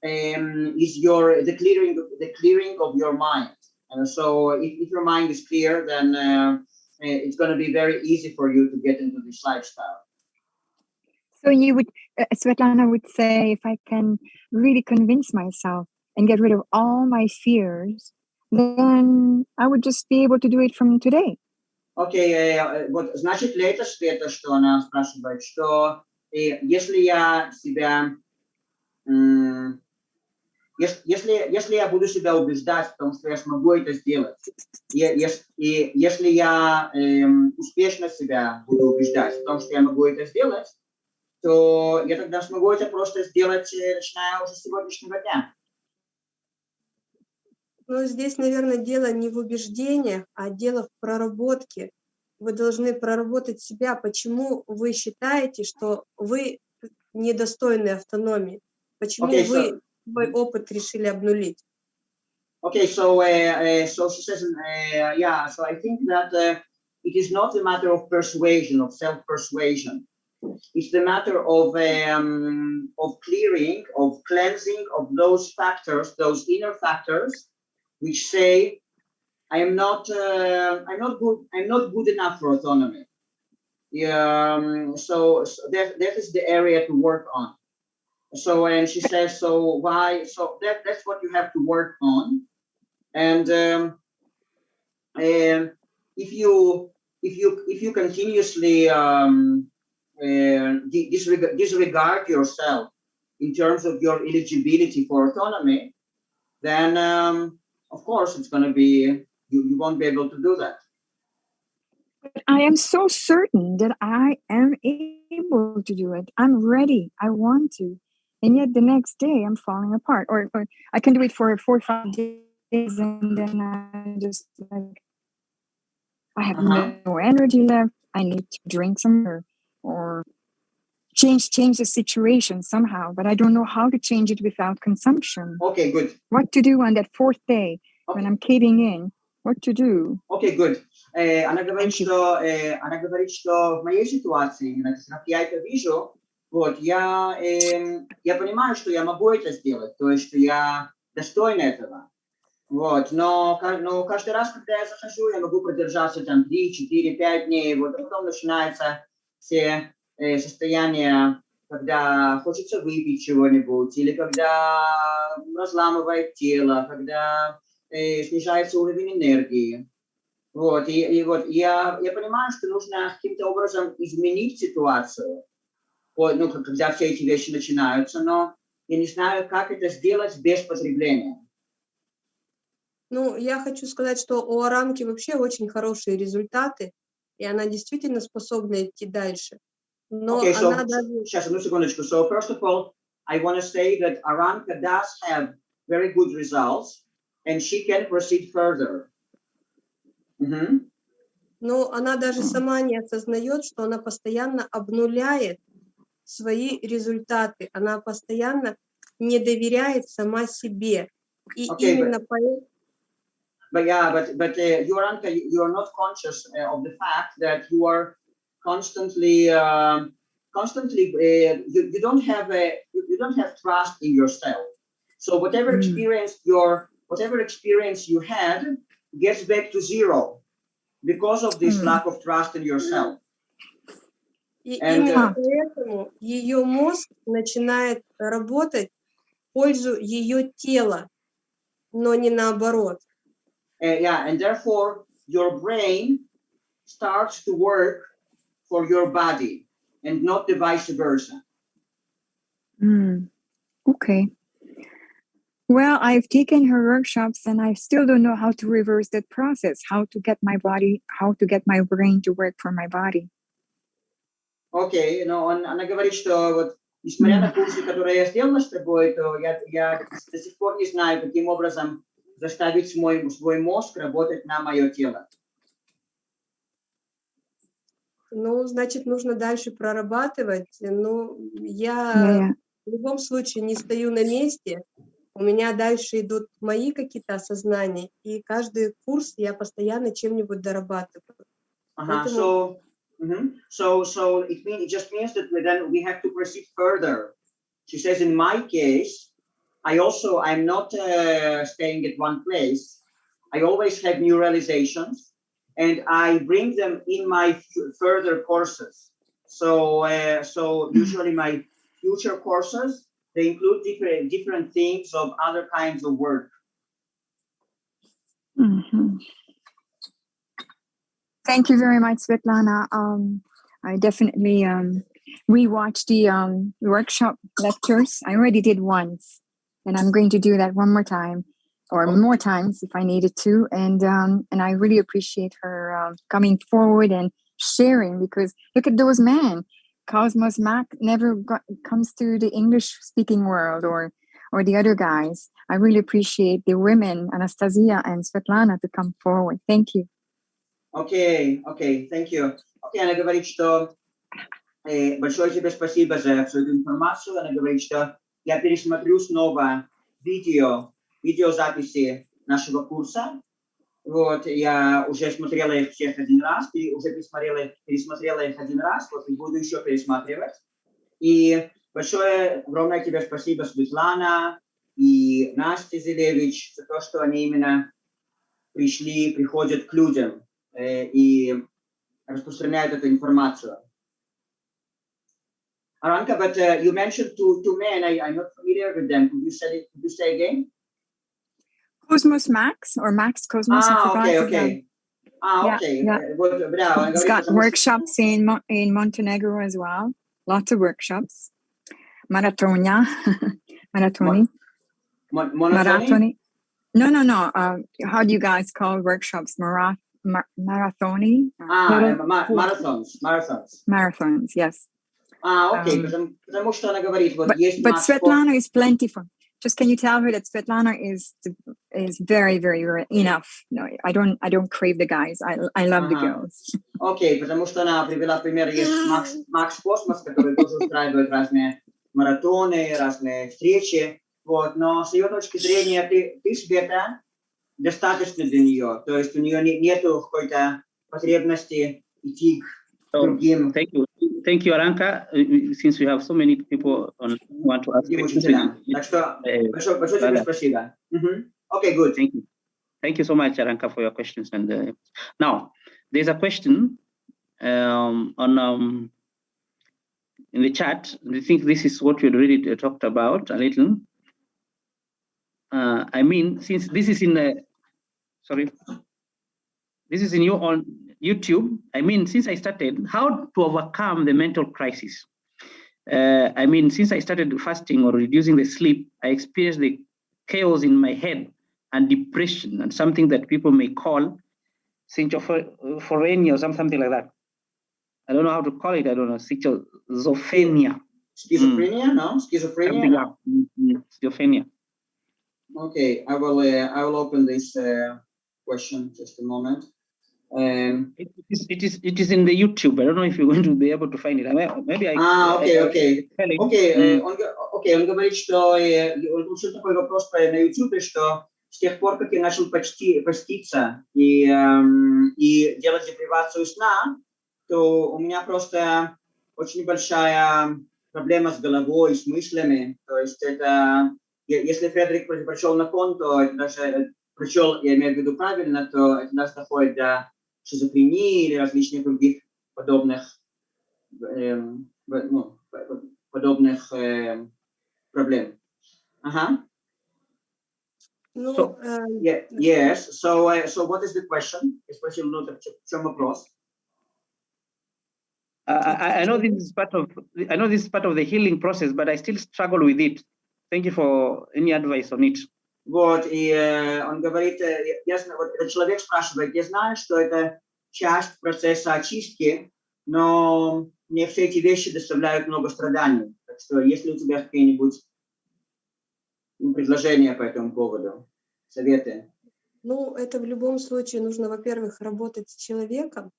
um, is your the clearing of- the clearing of your mind. And so, if, if your mind is clear, then uh, eh, it's going to be very easy for you to get into this lifestyle. so you would, uh, Svetlana would say, if I can really convince myself and get rid of all my fears, then I would just be able to do it from today. Окей, э, вот значит ли это, Света, что она спрашивает, что э, если я себя, м, ес- если, если я буду себя убеждать в том, что я смогу это сделать, и, и если я эм, успешно себя буду убеждать в том, что я могу это сделать, то я тогда смогу это просто сделать, э, начиная уже с сегодняшнего дня. Но здесь, наверное, дело не в убеждениях, а дело в проработке. Вы должны проработать себя, почему вы считаете, что вы недостойны автономии, почему Окей, вы so- свой опыт решили обнулить. Okay, so uh, uh, so she says, uh, yeah. So I think that uh, it is not a matter of persuasion, of self-persuasion. It's the matter of um, of clearing, of cleansing of those factors, those inner factors, which say, I am not, uh, I'm not good, I'm not good enough for autonomy. Um, so, so that that is the area to work on. So and she says, so why? So that that's what you have to work on. And um, and if you if you if you continuously um, uh, di- disreg- disregard yourself in terms of your eligibility for autonomy, then um, of course it's going to be you, you won't be able to do that. But I am so certain that I am able to do it. I'm ready. I want to And yet the next day I'm falling apart. Or, or I can do it for four or five days and then I just like I have Uh-huh. no energy left. I need to drink some or, or change change the situation somehow. But I don't know how to change it without consumption. Okay, good. What to do on that fourth day when Okay. I'm caving in? What to do? Окей, good. Э, она говорит, Thank you. что э, она говорит, что в моей ситуации, именно как я это вижу, вот я эм, я понимаю, что я могу это сделать, то есть что я достоин этого. Вот, но, но каждый раз, когда я захожу, я могу продержаться там 3, 4, 5 дней, вот, а потом начинается все э, состояния, когда хочется выпить чего-нибудь, или когда разламывает тело, когда э, снижается уровень энергии. Вот, и, и вот я, я понимаю, что нужно каким-то образом изменить ситуацию, ну, когда все эти вещи начинаются, но я не знаю, как это сделать без потребления. Ну, я хочу сказать, что у Арамки вообще очень хорошие результаты, и она действительно способна идти дальше. Но Okay, so, она даже... сейчас, одну секундочку. So, first of all, I want to say that Aranka does have very good results, and she can proceed further. Мгм. Но она даже сама не осознает, что она постоянно обнуляет свои результаты. Она постоянно не доверяет сама себе. И Окей, именно поэтому... But yeah, but but uh, you Aranka, you are not conscious uh, of the fact that you are constantly um constantly uh, you, you don't have a you don't have trust in yourself. So whatever Mm. experience your whatever experience you had gets back to zero because of this Mm. lack of trust in yourself. И And, именно uh, поэтому ее мозг начинает работать в пользу ее тела, но не наоборот. Uh, yeah, and therefore your brain starts to work for your body and not the vice versa. Hmm. Okay. Well, I've taken her workshops and I still don't know how to reverse that process, how to get my body, how to get my brain to work for my body. Окей, но он, она говорит, что вот несмотря на курсы, которые я сделала с тобой, то я, я до сих пор не знаю, каким образом заставить мой, свой мозг работать на мое тело. Ну, значит, нужно дальше прорабатывать. Ну, я в любом случае не стою на месте. У меня дальше идут мои какие-то осознания, и каждый курс я постоянно чем-нибудь дорабатываю. Uh-huh. Поэтому- So, mhm. so, so it mean it just means that then we have to proceed further. She says, in my case, I also I'm not uh, staying at one place. I always have new realizations, and I bring them in my further courses. So, uh, so usually my future courses they include different different themes of other kinds of work. Mhm. Thank you very much, Svetlana. Um, I definitely um, rewatched the um, workshop lectures. I already did once, and I'm going to do that one more time, or more times if I needed to. And um, and I really appreciate her um, coming forward and sharing because look at those men. Cosmos Mac never got, comes to the English speaking world or or the other guys. I really appreciate the women, Anastasia and Svetlana, to come forward. Thank you. Окей, окей, thank you. Окей, она говорит, что э, большое тебе спасибо за всю эту информацию. Она говорит, что я пересмотрю снова видео, видеозаписи нашего курса. Вот, я уже смотрела их всех один раз, и уже пересмотрела, пересмотрела их один раз, вот, и буду еще пересматривать. И большое, огромное тебе спасибо, Светлана и Настя Зелевич, за то, что они именно пришли, приходят к людям и распространяют эту информацию. Aranka, but uh, you mentioned two, two men. I, I'm not familiar with them. Could you say it, could you say again? Cosmos Max or Max Cosmos? I Ah, forgot okay, the, um, okay. А, Yeah, окей. yeah. Э, Вот, бля, он It's говорит, got потому что- workshops in Mo- in Montenegro as well. Lots of workshops. Maratonia, maratoni, Мон- монотоний? maratoni. No, no, no. Uh, how do you guys call workshops? Marath, mar- marathoni, Uh, А, э, mara- ма- марафонс, марафонс. marathons. Yes, А, окей, Ам. потому, потому что она говорит, вот but есть but Макс Фор- Svetlana is plentiful. Just can you tell her that Svetlana is is very very, very enough? No, I don't I don't crave the guys. I I love the Ага. girls. Окей, потому что она привела пример, есть Макс, Макс Космос, который тоже устраивает разные маратоны, разные встречи, вот, но с ее точки зрения ты, ты Света, достаточно для нее, то есть у нее не, нету какой-то потребности идти к So, другим thank you. Thank you, Aranka. Uh, Since we have so many people on who want to ask другим questions, учителям. Так что uh, большое, большое тебе Да-да. спасибо. Мгм. Окей, good. Thank you. Thank you so much, Aranka, for your questions. And uh, now there's a question um, on um, in the chat. I think this is what we already uh, talked about a little. Uh, I mean, since this is in the sorry, this is in your on YouTube. I mean, since I started, how to overcome the mental crisis. Uh, I mean, since I started fasting or reducing the sleep, I experienced the chaos in my head and depression and something that people may call schizophrenia or something like that. I don't know how to call it. I don't know, schizophrenia. Schizophrenia, no? Schizophrenia, like mm, mm, schizophrenia. Okay, I will, uh, I will open this uh, question just a moment. Um, It is, it is it is in the YouTube. I don't know if you're going to be able to find it. I may- Maybe I. I- окей, I-. Окей, э, М. он, г- окей, он говорит, что он получил такой вопрос по- на YouTube, что с тех пор, как я начал почти, поститься и, эм, и делать депривацию сна, то у меня просто очень большая проблема с головой, с мыслями. То есть это, если Фредерик про- прочел на кон, то это даже, э, прочел, я имею в виду правильно, то это даже доходит до шизофрении или различных других подобных эм, в- ну, п- подобных эм, проблем. Ага. Ну, So- э, Yeah, yes. So, uh, so what is the question? Я спросил, ну, так в чем вопрос? I, I I know this is part of I know this is part of the healing process, but I still struggle with it. Thank you for any advice on it. Вот, и э, он говорит, э, я вот этот человек спрашивает, я знаю, что это часть процесса очистки, но мне все эти вещи доставляют много страданий. Так что, если у тебя какие-нибудь предложения по этому поводу, советы? ну, это в любом случае нужно, во-первых, работать с человеком,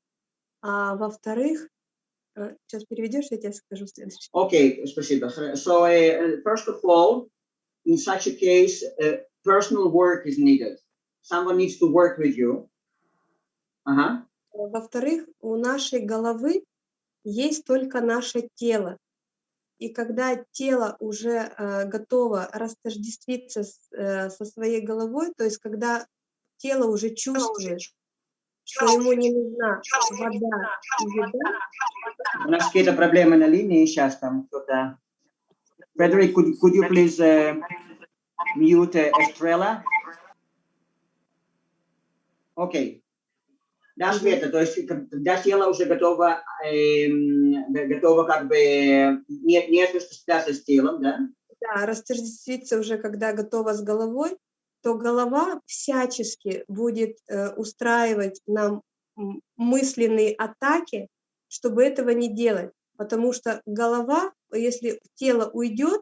а во-вторых, сейчас переведешь, я тебе скажу следующее. Okay, спасибо. So, uh, first of all, in such a case, uh, personal work is needed. Someone needs to work with you. Ага. Во-вторых, у нашей головы есть только наше тело. И когда тело уже э, готово растождествиться с, э, со своей головой, то есть когда тело уже чувствует, что ему не нужна вода и еда, У нас какие-то проблемы на линии сейчас там кто-то. Frederick, could, could you please uh, mute Estrella? Окей. Да, Света, то есть когда тело уже готово, эм, готово как бы, не, не осуществляться с телом, да? да, растождествиться уже когда готова с головой, то голова всячески будет э, устраивать нам мысленные атаки, чтобы этого не делать. Потому что голова, если тело уйдет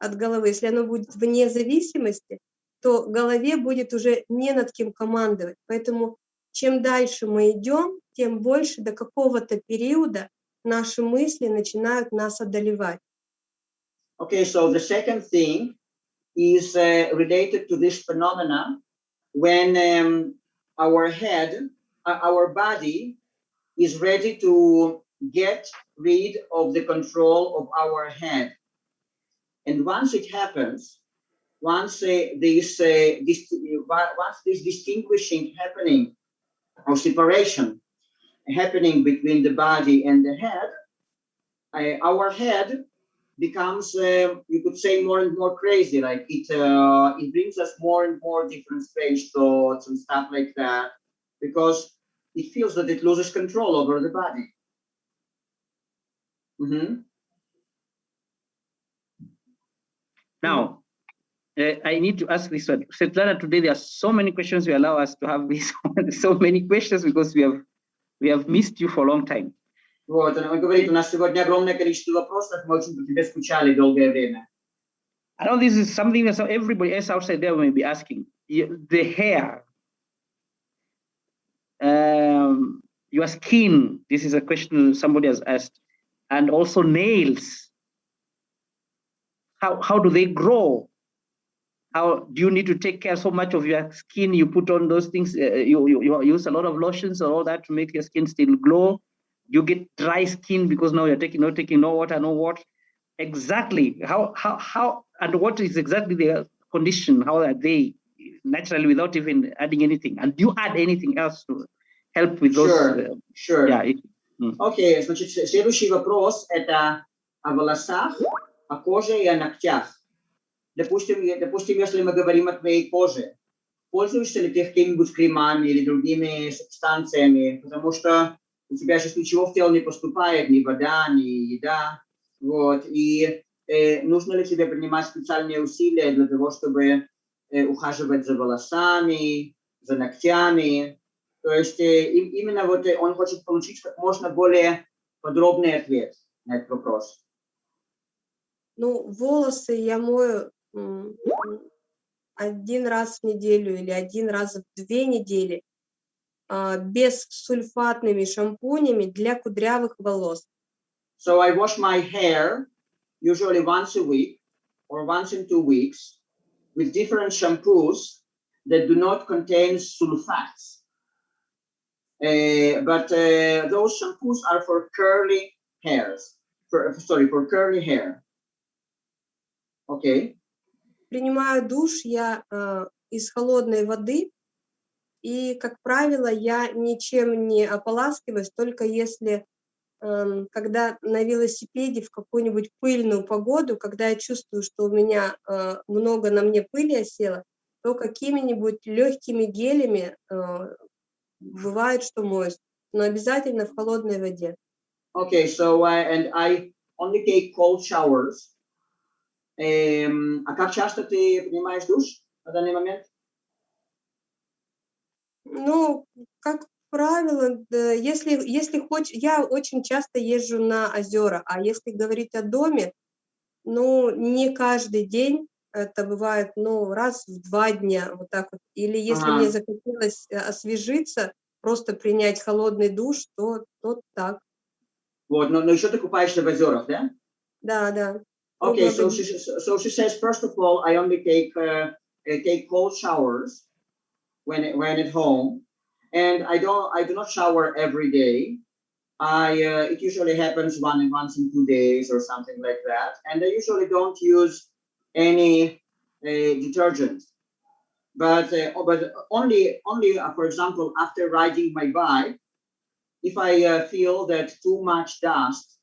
от головы, если оно будет вне зависимости, то голове будет уже не над кем командовать. Поэтому чем дальше мы идем, тем больше до какого-то периода наши мысли начинают нас одолевать. Okay, so the second thing is uh, related to this phenomena when um, our head, uh, our body is ready to get rid of the control of our head. And once it happens, once uh, this, uh, this, once this distinguishing happening or separation happening between the body and the head, uh, our head becomes uh, you could say more and more crazy like it uh, it brings us more and more different strange thoughts and stuff like that because it feels that it loses control over the body. Mhm. Now, uh, I need to ask this one. Svetlana, today there are so many questions we allow us to have this so many questions because we have we have missed you for a long time. Вот, она говорит, у нас сегодня огромное количество вопросов, мы очень по тебе скучали долгое время. I know this is something that everybody else outside there may be asking. Y- The hair, um, your skin. This is a question somebody has asked, and also nails. How how do they grow? How do you need to take care so much of your skin? You put on those things. Uh, you, you you use a lot of lotions or all that to make your skin still glow. You get dry skin because now you're taking not taking no water, no water. Exactly. How how how and what is exactly their condition? How are they naturally without even adding anything? And do you add anything else to help with those? Sure. uh, Sure. yeah. it- Окей, значит, с- следующий вопрос это о волосах, О коже и о ногтях. Допустим, допустим, если мы говорим о твоей коже, пользуешься ли ты какими-нибудь кремами или другими субстанциями, потому что у тебя сейчас ничего в тело не поступает, ни вода, ни еда, вот, и э, нужно ли тебе принимать специальные усилия для того, чтобы э, ухаживать за волосами, за ногтями, то есть э, им- именно вот э, он хочет получить как можно более подробный ответ на этот вопрос. Ну, волосы я мою м, м, один раз в неделю или один раз в две недели а, без сульфатными шампунями для кудрявых волос. So I wash my hair usually once a week or once in two weeks with different shampoos that do not contain sulfates. Uh, but uh, those shampoos are for curly hairs. For, sorry, for curly hair. Okay. Принимаю душ я а, из холодной воды, и, как правило, я ничем не ополаскиваюсь, только если, эм, когда на велосипеде в какую-нибудь пыльную погоду, когда я чувствую, что у меня э, много на мне пыли осело, то какими-нибудь легкими гелями э, бывает, что моюсь, но обязательно в холодной воде. Okay, so uh, and I only take cold showers. А как часто ты принимаешь душ на данный момент? Ну, как правило, если, если хочешь, я очень часто езжу на озера, а если говорить о доме, ну, не каждый день, это бывает, ну, раз в два дня, вот так вот. Или если Ага. мне захотелось э, освежиться, просто принять холодный душ, то, то так. Вот, но, но еще ты купаешься в озерах, да? Да, да. Okay, so she so she says first of all, I only take uh, I take cold showers when it, when at home, and I don't I do not shower every day. I uh, it usually happens one once in two days or something like that, and I usually don't use any uh, detergent. But uh, oh, but only only uh, for example after riding my bike, if I uh, feel that too much dust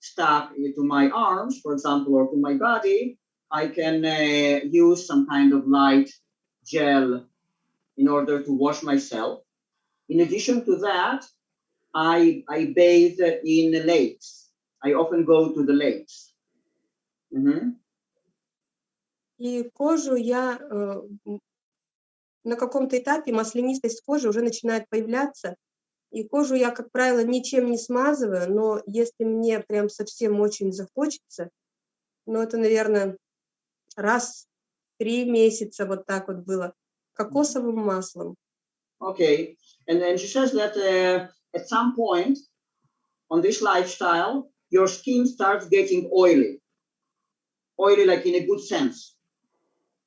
stuck to my arms, for example, or to my body, I can uh, use some kind of light gel in order to wash myself. In addition to that, I, I bathe in lakes. I often go to the lakes. Mhm. И кожу я э, м, на каком-то этапе маслянистость кожи уже начинает появляться. И кожу я, как правило, ничем не смазываю, но если мне прям совсем очень захочется, ну это, наверное, раз в три месяца вот так вот было, кокосовым маслом. Okay, and then she says that uh, at some point on this lifestyle, your skin starts getting oily, oily like in a good sense.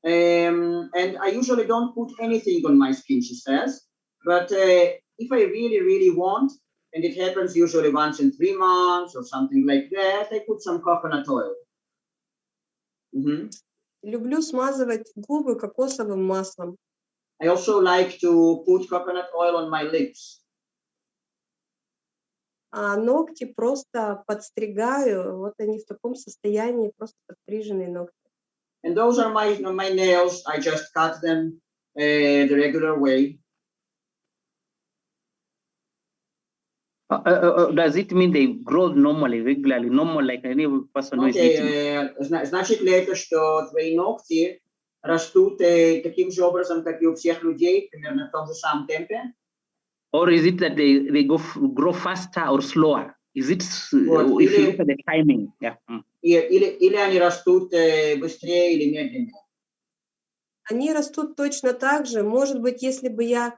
Um, and I usually don't put anything on my skin, she says, but uh, if I really, really want, and it happens usually once in three months or something like that, I put some coconut oil. Mhm. Люблю смазывать губы кокосовым маслом. I also like to put coconut oil on my lips. А ногти просто подстригаю, вот они в таком состоянии, просто подстриженные ногти. And those are my my nails. I just cut them uh, the regular way. Uh, uh, uh, does it mean they grow normally, regularly, normal like any person who is eating? э, зна- значит ли это, что твои ногти растут э, таким же образом, как и у всех людей, примерно в том же самом темпе? Or is it that they, they go f- grow faster or slower? Is it Вот, if you или- look at the timing? Yeah. mm. Или, или они растут э, быстрее или медленнее? Они растут точно так же. Может быть, если бы я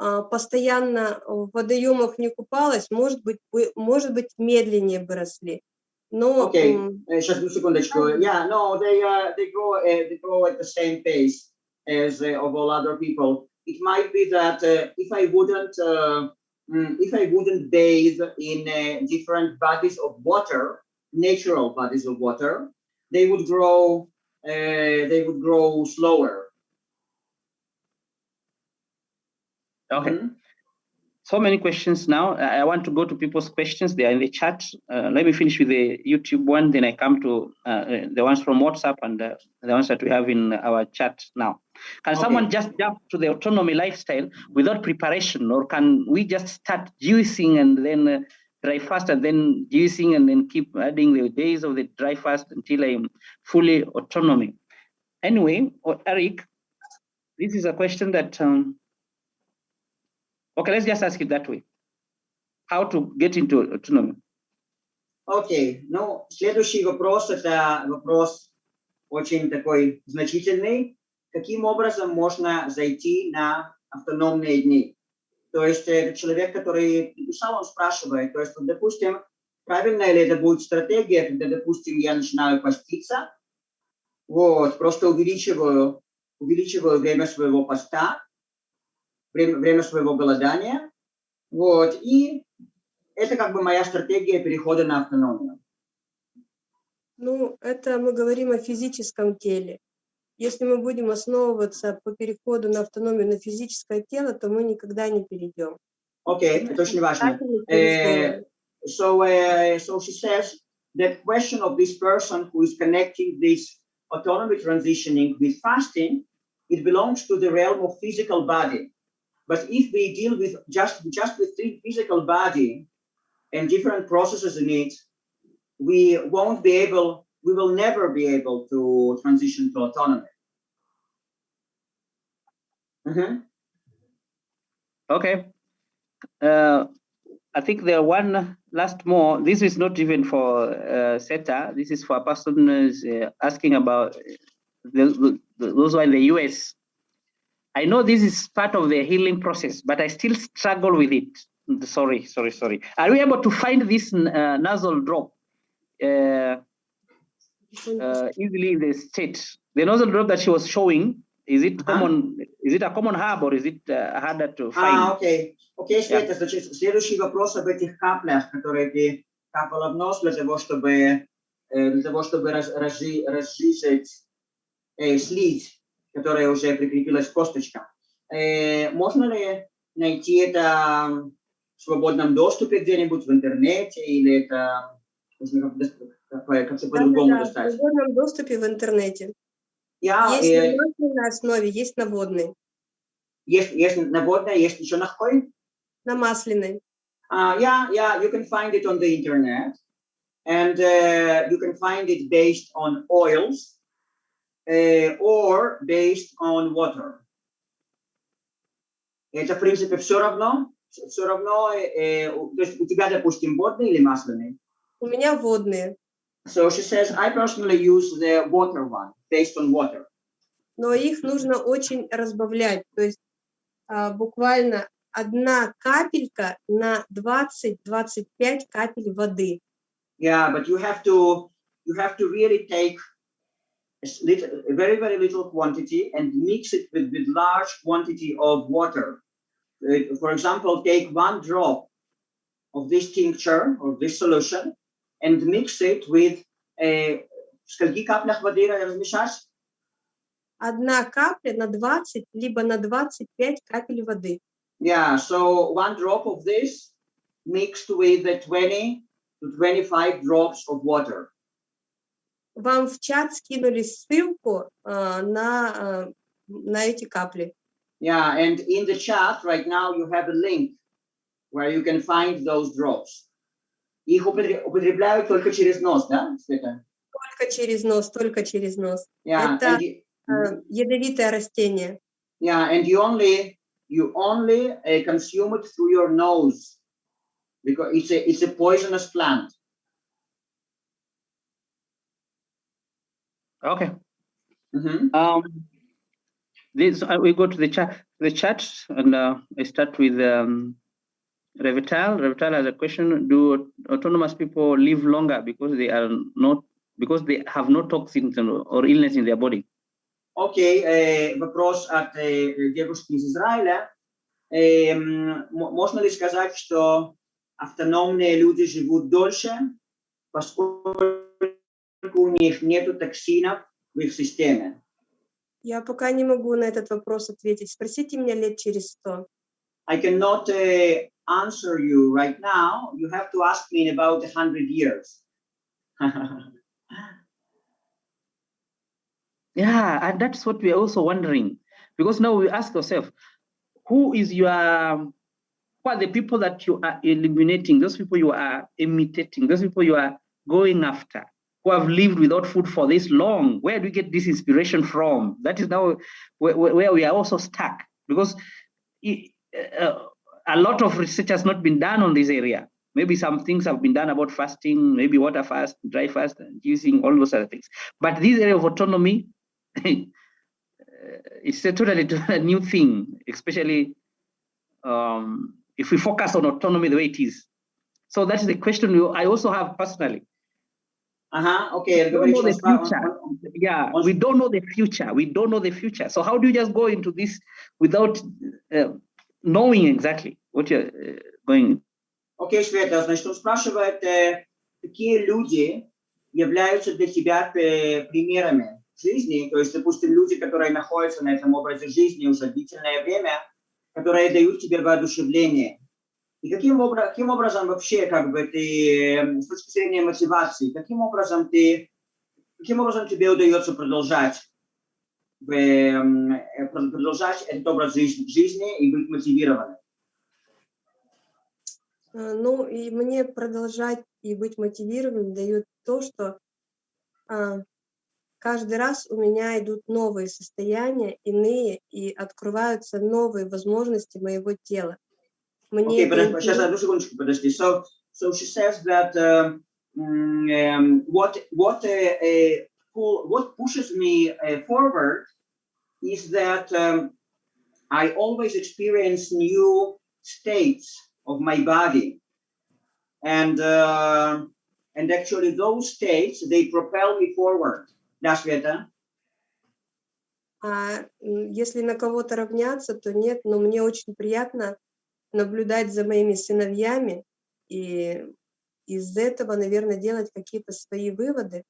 постоянно в водоемах не купалась, может быть, бы- может быть, медленнее бы росли. Но э, сейчас, одну секундочку. Yeah, no, they, uh, they, grow, uh, they grow at the same pace as uh, of all other people. It might be that uh, if I wouldn't, uh, mm, if I wouldn't bathe in uh, different bodies of water, natural bodies of water, they would grow, uh, they would grow slower. Okay. Mhm. So many questions now. I want to go to people's questions. They are in the chat. Uh, let me finish with the YouTube one, then I come to uh, uh, the ones from WhatsApp and uh, the ones that we have in our chat now. Can someone just jump to the autonomy lifestyle without preparation, or can we just start juicing and then uh, dry fast and then juicing and then keep adding the days of the dry fast until I'm fully autonomy? Anyway, Eric, this is a question that um, Okay, let's just ask it that way. How to get into autonomy? Окей, ну, следующий вопрос, это вопрос очень такой значительный. Каким образом можно зайти на автономные дни? То есть э, человек, который написал, он спрашивает, то есть, вот, допустим, правильно ли это будет стратегия, когда, допустим, я начинаю поститься, вот, просто увеличиваю, увеличиваю время своего поста, время, время своего голодания, вот, и это как бы моя стратегия перехода на автономию. ну, это мы говорим о физическом теле. Если мы будем основываться по переходу на автономию на физическое тело, то мы никогда не перейдем. Окей, это очень важно. Uh, so, uh, so she says that question of this person who is connecting this autonomy transitioning with fasting, it belongs to the realm of physical body. But if we deal with just just with the physical body and different processes in it, we won't be able, we will never be able to transition to autonomy. Mhm. Okay. Uh, I think there one last more. This is not even for uh, SETA. This is for a person who's uh, asking about the, the, those are in the US. I know this is part of the healing process, but I still struggle with it. Sorry, sorry, sorry. Are we able to find this uh, nasal drop uh, uh, easily in the state? The nozzle drop that she was showing, is it Uh-huh. common? Is it a common herb or is it uh, harder to А, find? окей. Окей, Света, значит, следующий вопрос об этих каплях, которые ты капала в нос для того, чтобы, э, для того, чтобы раз, разжи- разжижить э, слизь, которая уже прикрепилась к косточкам. Э, можно ли найти это в свободном доступе где-нибудь в интернете, или это как-то по-другому Да-да-да, в достать? свободном доступе в интернете. Я, Есть э, на основе, есть на водной. есть, есть на водной, есть еще на какой? На масляной. Uh, yeah, yeah, you can find it on the internet, and uh, you can find it based on oils uh, or based on water. Это, в принципе, все равно, все равно, э, то есть у тебя, допустим, водный или масляный? У меня водные. So she says, I personally use the water one, based on water. но их нужно очень разбавлять. То есть а, буквально одна капелька на 20-25 капель воды. Yeah, but you have to you have to really take little, a very very little quantity and mix it with with large quantity of water. Uh, for example, take one drop of this tincture or this solution and mix it with a в скольки каплях воды размешать? Одна капля на 20 либо на 25 капель воды. Yeah, so one drop of this mixed with the 20 to 25 drops of water. Вам в чат скинули ссылку а, на, а, на эти капли. Yeah, and in the chat right now you have a link where you can find those drops. Их употреб- употребляют только через нос, да, Света? Только через нос, только через нос. Yeah, Это- you- Э, Ядовитое растение. yeah, and you only you only uh, consume it through your nose because it's a it's a poisonous plant. Okay. Mhm. Um, this uh, we go to the chat. The chat, and uh, I start with um, Revital. Revital has a question: Do autonomous people live longer because they are not because they have no toxins or or illness in their body? Окей, э, вопрос от э, девушки из Израиля. Эм, мо- можно ли сказать, что автономные люди живут дольше, поскольку у них нет токсинов в их системе? Я пока не могу на этот вопрос ответить. Спросите меня лет через сто. I cannot uh, answer you right now. You have to ask me in about 100 years. Yeah, and that's what we are also wondering, because now we ask ourselves, who is your, who are the people that you are eliminating? Those people you are imitating, those people you are going after, Have lived without food for this long. Where do we get this inspiration from? That is now where, where we are also stuck, because i- uh, a lot of research has not been done on this area. Maybe some things have been done about fasting, maybe water fast, dry fast, and using all those other things. But this area of autonomy, uh, it's a totally new thing, especially um, if we focus on autonomy the way it is. So that's the question I also have personally. Ага, окей, We don't know the future. он- он- Yeah, Once- we don't know the future. We don't know the future. So how do you just go into this without uh, knowing exactly what you're uh, going? Окей, Света, значит, он спрашивает, э, какие люди являются для тебя э, примерами жизни, то есть, допустим, люди, которые находятся на этом образе жизни уже длительное время, которые дают тебе воодушевление. И каким, каким образом вообще, как бы ты, э, с точки зрения мотивации, каким образом ты, каким образом тебе удается продолжать, э, э, продолжать этот образ жизни, жизни и быть мотивированным? Э, Ну, и мне продолжать и быть мотивированным дает то, что а, каждый раз у меня идут новые состояния, иные, и открываются новые возможности моего тела. Мне Okay, подожди, сейчас одну секундочку, подожди. So, so she says that um, mm, um, what what uh, uh, pull, what pushes me uh, forward is that um, I always experience new states of my body, and uh, and actually those states they propel me forward. Да, Света? А если на кого-то равняться, то нет, но мне очень приятно наблюдать за моими сыновьями и из этого, наверное, делать какие-то свои выводы.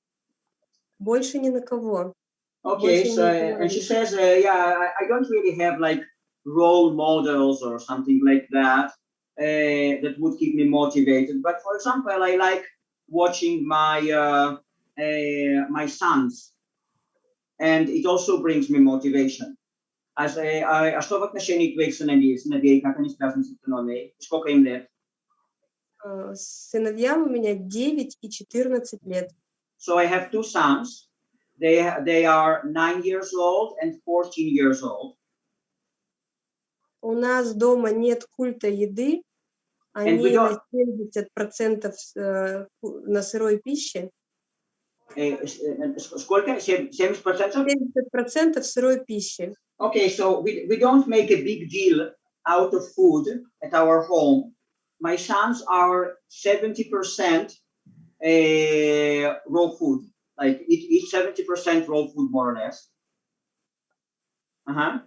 Больше ни на кого. Okay, Больше so никого and she says, uh, yeah, I, I don't really have like role models or something like that uh, that would keep me motivated. But for example, I like watching my uh, uh, my sons, and it also brings me motivation. A, а, а что в отношении твоих сыновей, сыновей, как они связаны с автономией? Сколько им лет? А, Сыновьям у меня 9 и 14 лет. So I have two sons. They they are nine years old and 14 years old. У нас дома нет культа еды, они на 70% с- э, на сырой пище, Э, э, Сколько? Сем- 70%? 70% сырой пищи. Okay, so we, we don't make a big deal out of food at our home. My sons are 70% uh, raw food, like each, each 70% raw food, more or less. Uh-huh.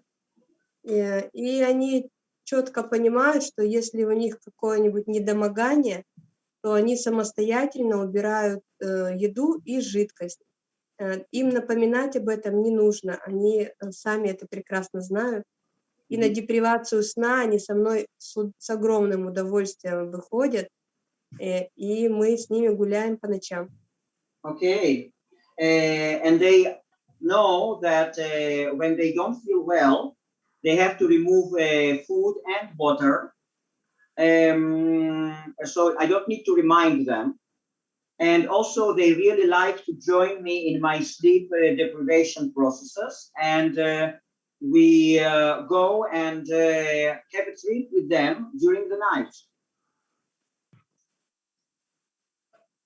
Э, И они четко понимают, что если у них какое-нибудь недомогание, то они самостоятельно убирают э, еду и жидкость. Э, Им напоминать об этом не нужно, они э, сами это прекрасно знают. И на депривацию сна они со мной с, с огромным удовольствием выходят, э, и мы с ними гуляем по ночам. Okay. Uh, and they know that uh, when they don't feel well, they have to remove uh, food and water. Um, so I don't need to remind them. And also they really like to join me in my sleep uh, deprivation processes. And uh, we uh, go and uh, have a sleep with them during the night.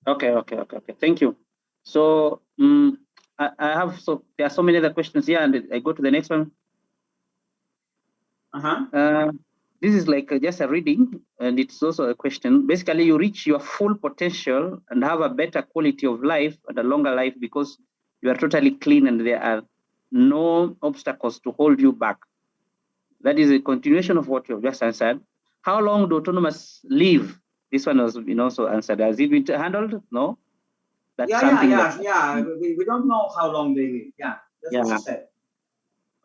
Okay, okay, okay, okay. Thank you. So um, I, I have so there are so many other questions here, and I go to the next one. Uh-huh. Uh, this is like just a reading, and it's also a question. Basically, you reach your full potential and have a better quality of life and a longer life because you are totally clean and there are no obstacles to hold you back. That is a continuation of what you have just answered. How long do autonomous live? This one was you know, also answered. Has it been handled? No? That's yeah, yeah, something yeah, that- yeah. We, we don't know how long they live. Yeah, that's what Yeah. said.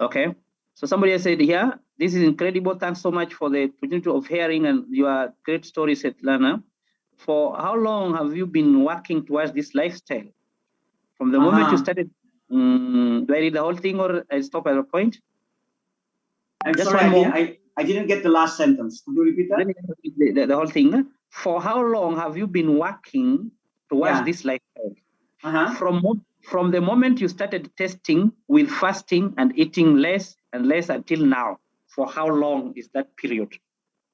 Okay. So somebody has said here, this is incredible. Thanks so much for the opportunity of hearing and your great story, Svetlana. For how long have you been working towards this lifestyle? From the moment you Uh-huh. started, mm, do I read the whole thing or I stop at a point? I'm Just sorry, I didn't. I, I didn't get the last sentence. Could you repeat that? Let me read the, the, the whole thing. For how long have you been working towards Yeah. this lifestyle? Uh-huh. From, mo- from the moment you started testing with fasting and eating less and less until now, for how long is that period?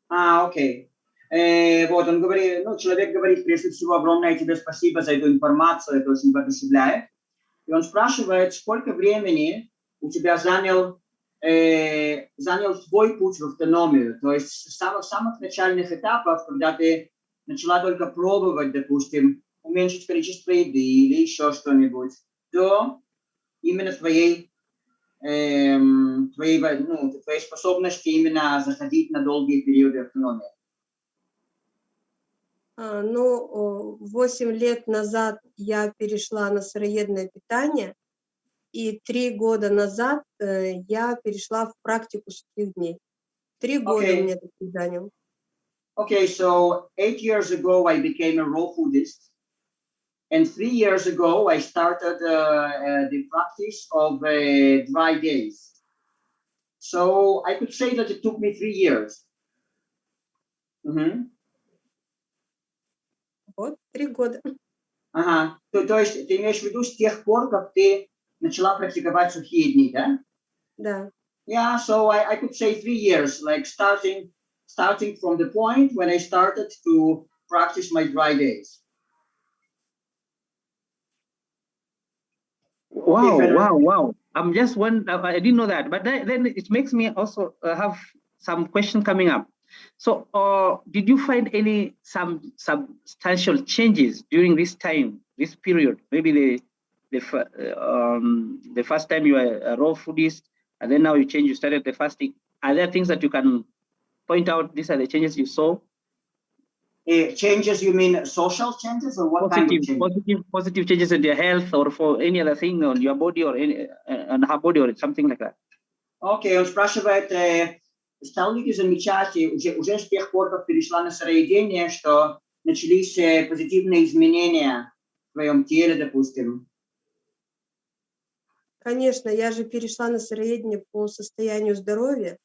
А, окей. Э, вот, он говорит, ну, человек говорит, прежде всего, огромное тебе спасибо за эту информацию, это очень воодушевляет. И он спрашивает, сколько времени у тебя занял, э, занял твой путь в автономию, то есть с самых-самых начальных этапов, когда ты начала только пробовать, допустим, уменьшить количество еды или еще что-нибудь, до именно твоей эм, твоей, во- ну, твоей способности именно заходить на долгие периоды автономии. А, Ну, 8 лет назад я перешла на сыроедное питание, и три года назад э, я перешла в практику сухих дней. Три года Окей. мне это занял. Okay, so eight years ago I became a raw foodist, and three years ago I started uh, uh, the practice of uh, dry days. So I could say that it took me three years. Мгм. Вот, три года. Ага. То, то есть ты имеешь в виду с тех пор, как ты начала практиковать сухие дни, да? Да. Yeah, so I, I could say three years, like starting starting from the point when I started to practice my dry days. Wow, wow, wow. I'm just one, I didn't know that, but then, then it makes me also uh, have some question coming up. So, uh, did you find any, some substantial changes during this time, this period? Maybe the, the, um, the first time you were a raw foodist, and then now you change, you started the fasting. Are there things that you can point out? These are the changes you saw? Eh, changes, you mean social changes or what kind of Positive, changes? positive, positive changes in your health or for any other thing on your body or any, uh, on her body or something like that. Окей, он спрашивает, э, стал ли ты замечать уже, уже с тех пор, как перешла на сыроедение, что начались э, позитивные изменения в твоем теле, допустим? Конечно, я же перешла на сыроедение по состоянию здоровья.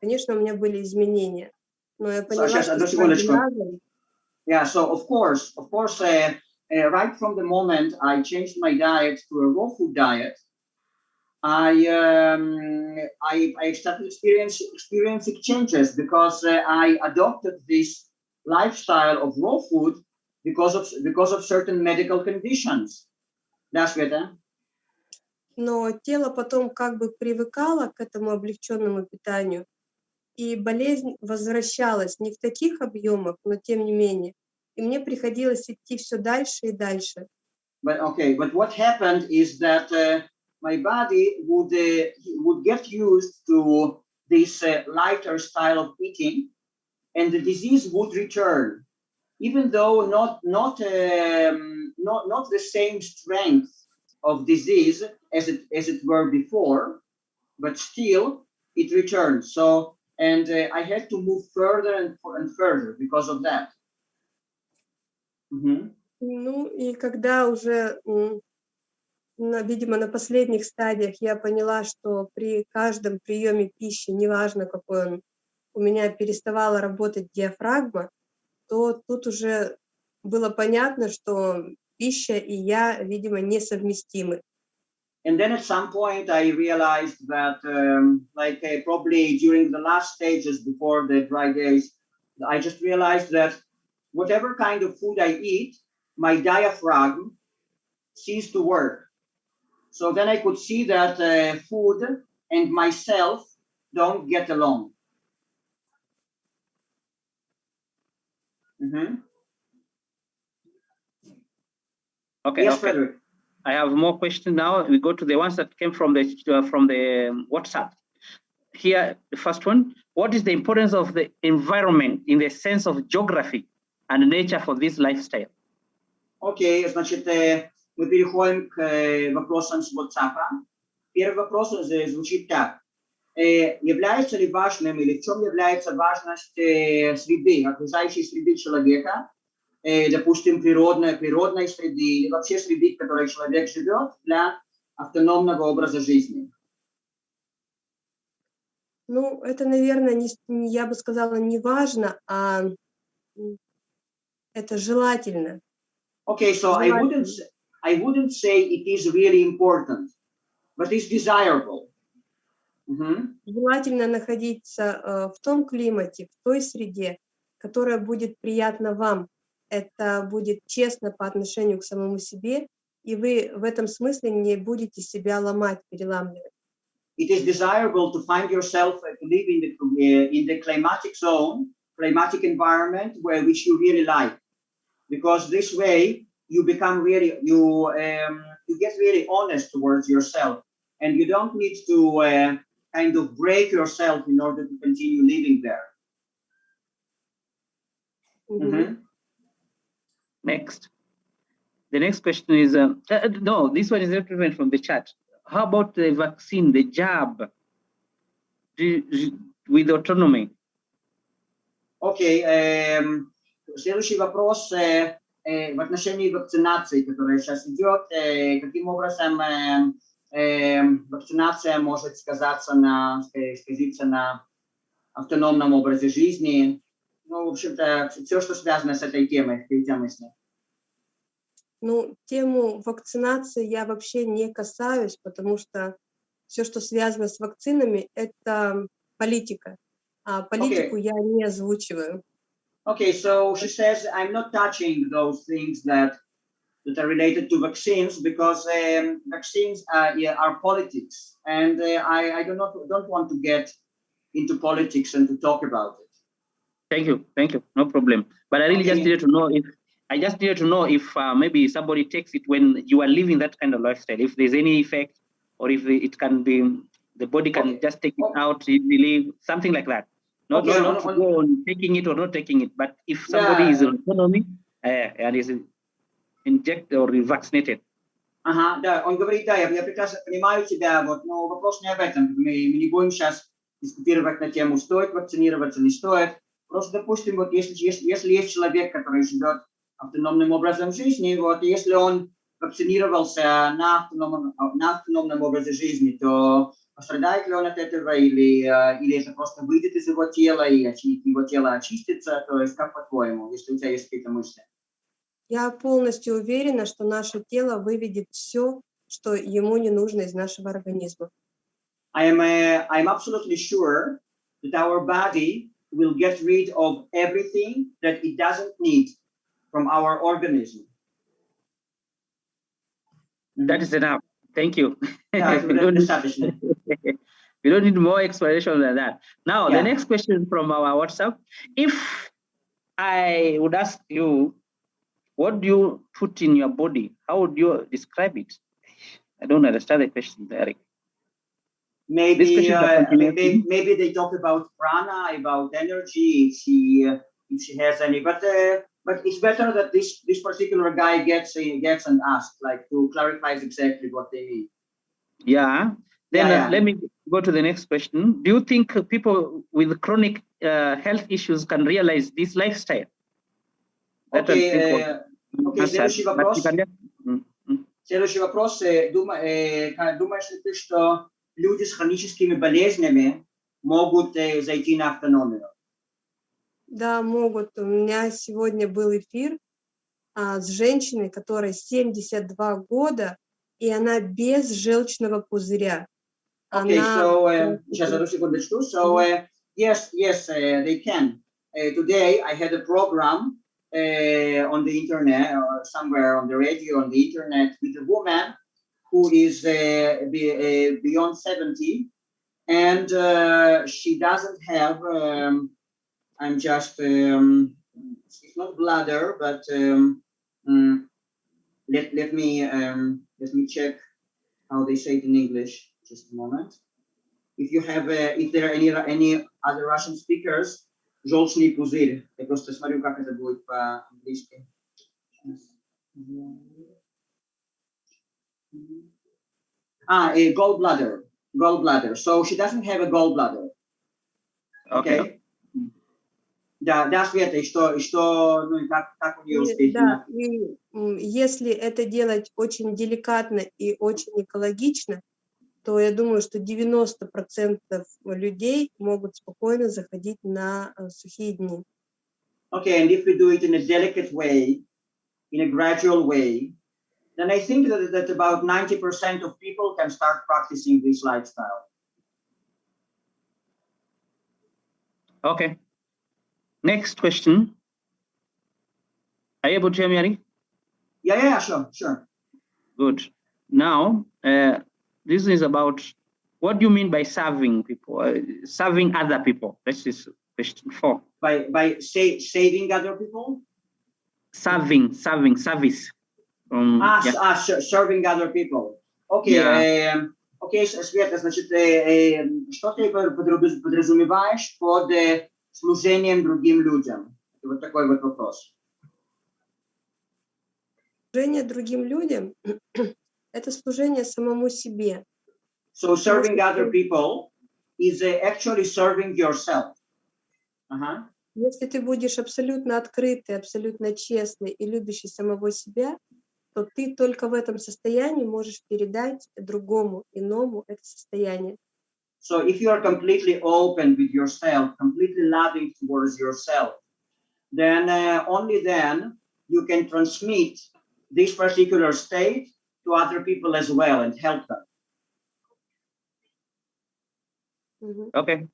Конечно, у меня были изменения. Но я поняла, сейчас, что одну секундочку. Yeah, so of course, of course, uh, uh, right from the moment I changed my diet to a raw food diet, I um, I, I started experience, experiencing changes because uh, I adopted this lifestyle of raw food because of because of certain medical conditions. Да, Света? но тело потом как бы привыкало к этому облегченному питанию, и болезнь возвращалась не в таких объемах, но тем не менее. И мне приходилось идти все дальше и дальше. But okay, but what happened is that uh, my body would uh, would get used to this uh, lighter style of eating, and the disease would return, even though not not um, not not the same strength of disease as it as it were before, but still it returned. So and uh, I had to move further and, and further because of that. Mhm. Ну и когда уже, на, видимо, на последних стадиях я поняла, что при каждом приеме пищи, неважно какой он, у меня переставала работать диафрагма, то тут уже было понятно, что пища и я, видимо, несовместимы. And then at some point, I realized that, um, like uh, probably during the last stages before the dry days, I just realized that whatever kind of food I eat, my diaphragm ceased to work. So then I could see that uh, food and myself don't get along. Mhm. Okay, Yes, okay. Frederick. I have more questions now. We go to the ones that came from the uh, from the um, WhatsApp. Here, the first one: What is the importance of the environment in the sense of geography and nature for this lifestyle? Окей, значит, э, мы переходим к э, вопросам с WhatsApp. Первый вопрос э, звучит так. Э, является ли важным или в чем является важность э, среды, окружающей среды человека, э, допустим, природной, природной среды или вообще среды, в которой человек живет для автономного образа жизни? Ну, это, наверное, не, я бы сказала, не важно, а это желательно. Okay, so I wouldn't, I wouldn't say it is really important, but it's desirable. Мгм. Желательно находиться э, в том климате, в той среде, которая будет приятна вам. Это будет честно по отношению к самому себе, и вы в этом смысле не будете себя ломать, переламливать. it is desirable to find yourself uh, to live in the uh, in the climatic zone, climatic environment where which you really like, because this way you become really you um, you get really honest towards yourself, and you don't need to uh, kind of break yourself in order to continue living there. Мгм. Mhm. Next. The next question is, uh, uh, no, this one is not even from the chat. How about the vaccine, the jab, Do- do- with autonomy? Окей, эм, следующий вопрос э, э, в отношении вакцинации, которая сейчас идет. э, каким образом э, эм, вакцинация может сказаться на, ска- сказаться на автономном образе жизни? Ну, в общем-то, все, что связано с этой темой, мысли? Ну, тему вакцинации я вообще не касаюсь, потому что все, что связано с вакцинами, это политика. А политику я не озвучиваю. Okay, so she says, I'm not touching those things that that are related to vaccines because um, vaccines are, yeah, are politics, and uh, I, I do not don't want to get into politics and to talk about it. Thank you, thank you, no problem. But I really just Okay. needed to know if, I just needed to know if uh, maybe somebody takes it when you are living that kind of lifestyle, if there's any effect, or if it can be, the body can Okay. just take it Okay. out easily, something like that. Not, Okay, not, not on- to go on taking it or not taking it, but if somebody is Yeah. in autonomy uh, and is injected or vaccinated, Ага, да, он говорит, да, я, я прекрасно понимаю тебя, вот, но вопрос не об этом. Мы, мы не будем сейчас дискутировать на тему, стоит вакцинироваться, не стоит. Просто, допустим, вот если, если, если есть человек, который живет автономным образом жизни, вот, если он вакцинировался на автономном, на автономном образе жизни, то пострадает ли он от этого, или, э, или это просто выйдет из его тела, и его тело очистится, то есть как по-твоему, если у тебя есть какие-то мысли? Я полностью уверена, что наше тело выведет все, что ему не нужно из нашего организма. I am, uh, I'm absolutely sure that our body will get rid of everything that it doesn't need from our organism. Mm-hmm. That is enough. Thank you. Yeah, we, don't need, more explanation than that. Now, yeah. the next question from our WhatsApp. If I would ask you, what do you put in your body? How would you describe it? I don't understand the question, Eric. Maybe, question is a uh, continuation. maybe, maybe they talk about prana, about energy, if she, uh, if she has any, but, uh, but it's better that this, this particular guy gets, uh, gets and asked, like to clarify exactly what they mean. Yeah. Then Yeah, uh, yeah. let me go to the next question. Do you think uh, people with chronic uh, health issues can realize this lifestyle? That I Окей, think was э, окей, answered, следующий but вопрос. you can just- Mm, mm. Следующий вопрос. э, дума- э, ка- Думаешь ли ты, что люди с хроническими болезнями могут э, зайти на автономию. Да, могут. У меня сегодня был эфир а, с женщиной, которой 72 года, и она без желчного пузыря. Okay, Она- so uh, сейчас одну секундочку. So uh, yes, yes, uh, they can. Uh, today I had a program uh, on the internet or somewhere on the radio on the internet with a woman who is uh, be, uh, beyond 70 and uh, she doesn't have um, I'm just um, it's not bladder but um, mm, let let me um, let me check how they say it in English. Just a moment. If you have, uh, if there are any any other Russian speakers, желчный пузырь. Я просто смотрю, как это будет по-английски. Ah, a gallbladder. Gallbladder. So she doesn't have a gallbladder. Okay. Okay. Да, да, Света, и что, и что, ну, и как, как у нее успехи? да, и если это делать очень деликатно и очень экологично, то я думаю, что 90% людей могут спокойно заходить на э, сухие дни. Okay, and if we do it in a delicate way, in a gradual way, then I think that, that about 90% of people can start practicing this lifestyle. Okay. Next question. Are you able to hear me, Ari? Yeah, yeah, sure, sure. Good. Now, uh, this is about what do you mean by serving people, uh, serving other people? This is question four. By by sa- saving other people, Serving, serving, service. Um, ah, yeah. ah ser- serving other people. Okay, Yeah. эм, окей, Света, значит, э, э, что ты подразумеваешь под э, служением другим людям? Вот такой вот вопрос. Служение другим людям – это служение самому себе. So serving other people is uh, actually serving yourself. Ага. Если ты будешь абсолютно открытый, абсолютно честный и любящий самого себя, то ты только в этом состоянии можешь передать другому, иному это состояние. So if you are completely open with yourself, completely loving towards yourself, then uh, only then you can transmit this particular state to other people as well and help them. Мгм. Okay.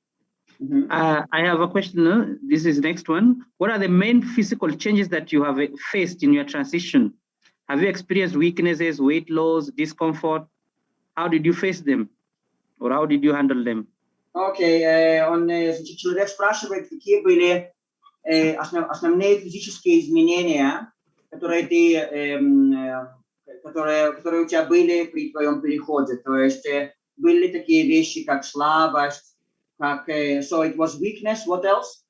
Mhm. Uh, I have a question. uh, This is next one. What are the main physical changes that you have uh, faced in your transition? Have you experienced weaknesses, weight loss, discomfort? How did you face them? Or how did you handle them? Окей, э, он, э, значит, человек спрашивает, какие были э, основ- основные физические изменения, которые ты, эм, э, которые, которые у тебя были при твоем переходе. То есть э, были ли такие вещи, как слабость, как, э, so it was weakness, what else?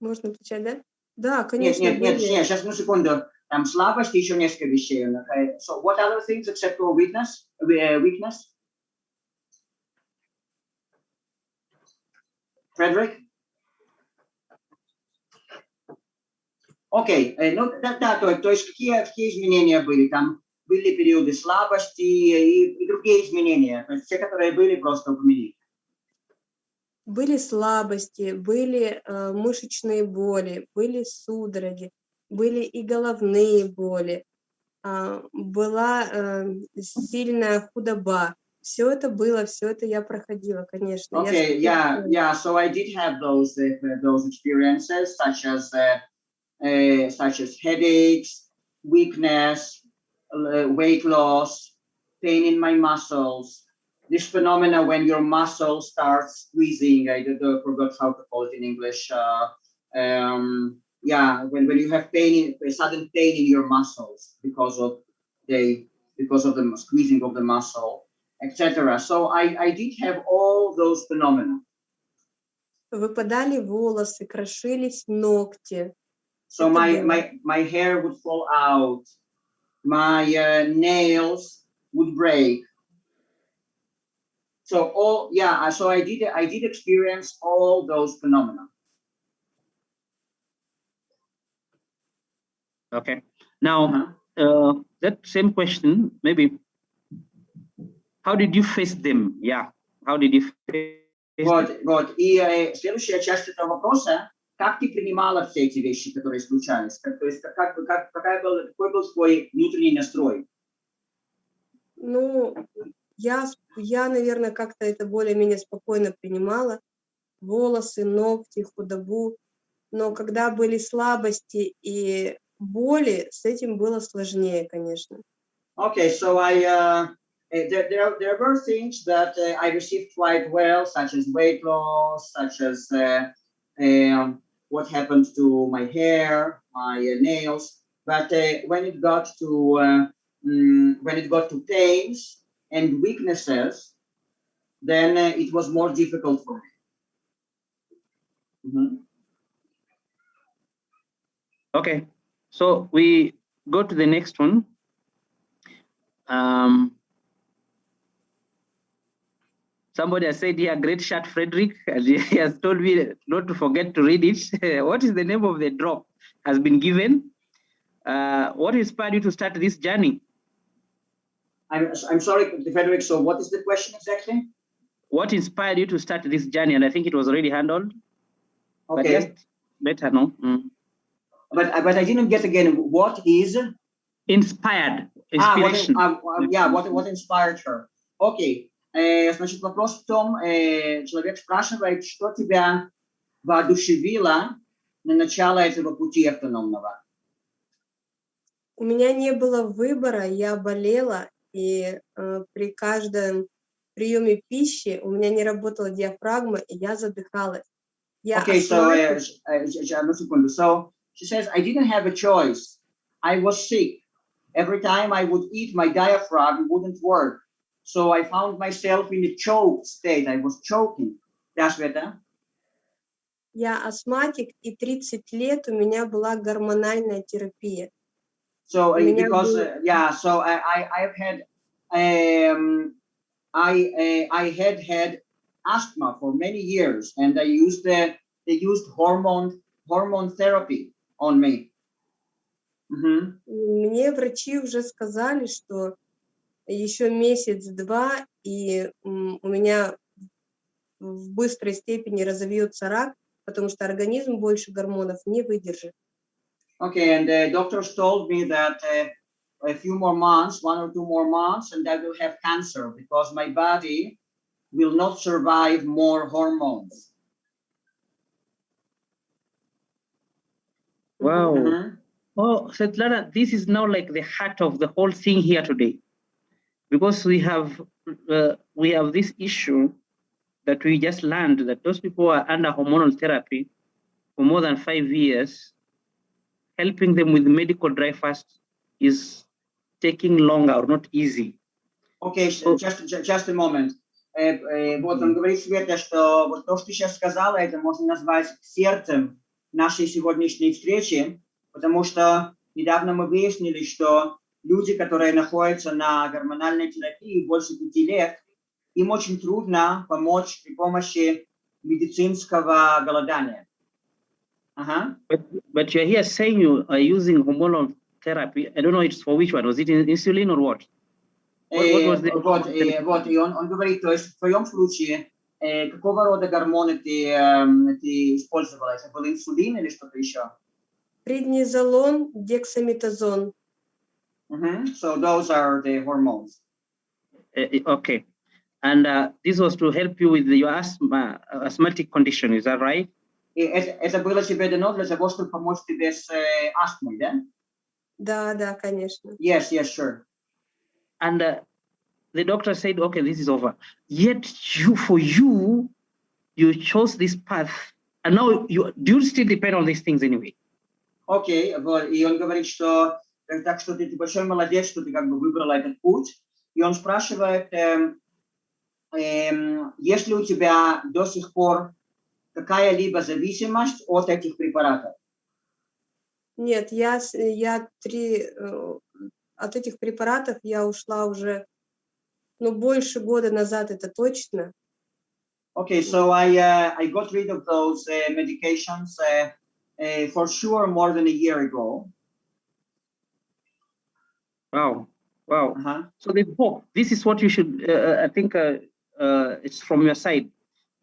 Можно отвечать, да? Да, Нет, конечно, нет, нет, были. нет, сейчас, одну секунду. Там слабость и еще несколько вещей. Okay. So what other things except for weakness? Uh, weakness? Frederick? Окей, э, ну да, да, то, то есть какие, какие изменения были? Там были периоды слабости и, и другие изменения, то есть все, которые были, просто упомяни. Были слабости, были э, мышечные боли, были судороги, были и головные боли, а, была э, сильная худоба. Все это было, все это я проходила, конечно. Я Okay, ж- yeah, yeah. So I did have those uh, those experiences, such as uh, uh, such as headaches, weakness, uh, weight loss, pain in my muscles. This phenomena when your muscle starts squeezing. I don't know, forgot how to call it in English. Uh, um, yeah, when, when you have pain, in, a sudden pain in your muscles because of the because of the squeezing of the muscle etc. So I, I did have all those phenomena. Выпадали волосы, крошились ногти. So Это my, было. my, my hair would fall out, my uh, nails would break. So all, yeah, so I did, I did experience all those phenomena. Okay. Now, Uh-huh. uh, that same question, maybe how did you face them? Yeah. How did you face Вот, вот. И э, следующая часть этого вопроса, как ты принимала все эти вещи, которые случались? Как, то есть, как, как, как, какая был, какой был твой внутренний настрой? Ну, я, я, наверное, как-то это более-менее спокойно принимала. Волосы, ногти, худобу. Но когда были слабости и боли, с этим было сложнее, конечно. Okay, so I uh, eh, there, there there were things that uh, I received quite well, such as weight loss, such as uh, um, what happened to my hair, my uh, nails. But uh, when it got to uh, mm, when it got to pains and weaknesses, then uh, it was more difficult for me. Mhm. Okay, so we go to the next one. Um, somebody has said here, great shot, Frederick, and he has told me not to forget to read it. what is the name of the drop? Has been given. Uh, what inspired you to start this journey? I'm I'm sorry, Frederick. So what is the question exactly? What inspired you to start this journey? And I think it was already handled. But Okay, just let her know. Mm. but but I didn't get again. What is? Inspired, А, вот, inspiration. а, а, yeah, what, what inspired her. Окей. Э, значит, вопрос в том, э, человек спрашивает, что тебя воодушевило на начало этого пути автономного? У меня не было выбора, я болела, и э, при каждом приеме пищи у меня не работала диафрагма, и я задыхалась. Я Okay, so, uh, uh. So, she says, I didn't have a choice. I was sick. Every time I would eat, my diaphragm wouldn't work. So I found myself in a choked state. I was choking. Да, Света? я астматик, и 30 лет у меня была гормональная терапия. So uh, меня because был- uh, yeah, so I I I've had um I uh, I had had asthma for many years, and I used the they used hormone hormone therapy on me. Mhm. Мне врачи уже сказали, что еще месяц-два, и у меня в быстрой степени разовьется рак, потому что организм больше гормонов не выдержит. Okay, and the doctors told me that uh, a few more months, one or two more months, and I will have cancer because my body will not survive more hormones. Wow. Mhm. Oh, Svetlana, this is now like the heart of the whole thing here today, because we have uh, we have this issue that we just learned that those people are under hormonal therapy for more than five years, helping them with medical dry fast is taking longer or not easy. Щ- О. just, ju- just a moment. Э, э, Вот он говорит, Света, что вот то, что ты сейчас сказала, это можно назвать сердцем нашей сегодняшней встречи, потому что недавно мы выяснили, что люди, которые находятся на гормональной терапии больше пяти лет, им очень трудно помочь при помощи медицинского голодания. Ага. But but you're here saying you are using hormonal therapy. I don't know it's for which one. Was it in- insulin or what? What- what Э, was the- вот, э, вот, и он, он говорит, то есть в твоем случае, э, какого рода гормоны ты, эм, ты использовала? Это был инсулин или что-то еще? Преднизолон, дексаметазон. Мгм. So those are the hormones. Uh, uh, okay. And uh, this was to help you with your asthma, uh, asthmatic condition, is that right? И это, это было тебе дано для того, чтобы помочь тебе с э, астмой, да? Да, да, конечно. Yes, yes, sure. And uh, the doctor said, okay, this is over. Yet you, for you, you chose this path. And now you do you still depend on these things anyway? Окей, вот, и он говорит, что э, так что ты, ты большой молодец, что ты как бы выбрала этот путь. И он спрашивает, эм, эм, есть ли у тебя до сих пор какая-либо зависимость от этих препаратов? Нет, я, я три, э, от этих препаратов я ушла уже, ну, больше года назад, это точно. Okay, so I uh, I got rid of those uh, medications uh, uh, for sure more than a year ago. Wow. Wow. Ага. So there's hope. This is what you should, uh, I think uh, uh, it's from your side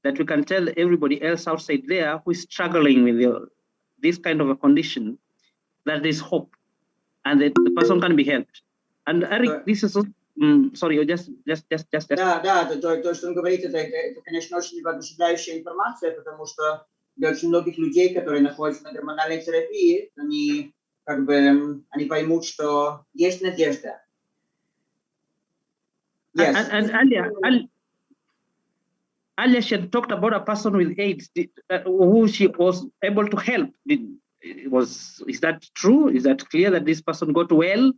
that we can tell everybody else outside there who is struggling with your, this kind of a condition that there's hope and that the person can be helped. And Eric, Right. this is, so- mm, sorry, you just, just, just, just, just Да, да, то, то, то, что он говорит, это, это, это, конечно, очень воодушевляющая информация, потому что для очень многих людей, которые находятся на гормональной терапии, они как бы м, они поймут, что есть надежда. Yes. And, and earlier, earl- earlier she had talked about a person with AIDS uh, who she was able to help. Did, was is that true? Is that clear that this person got well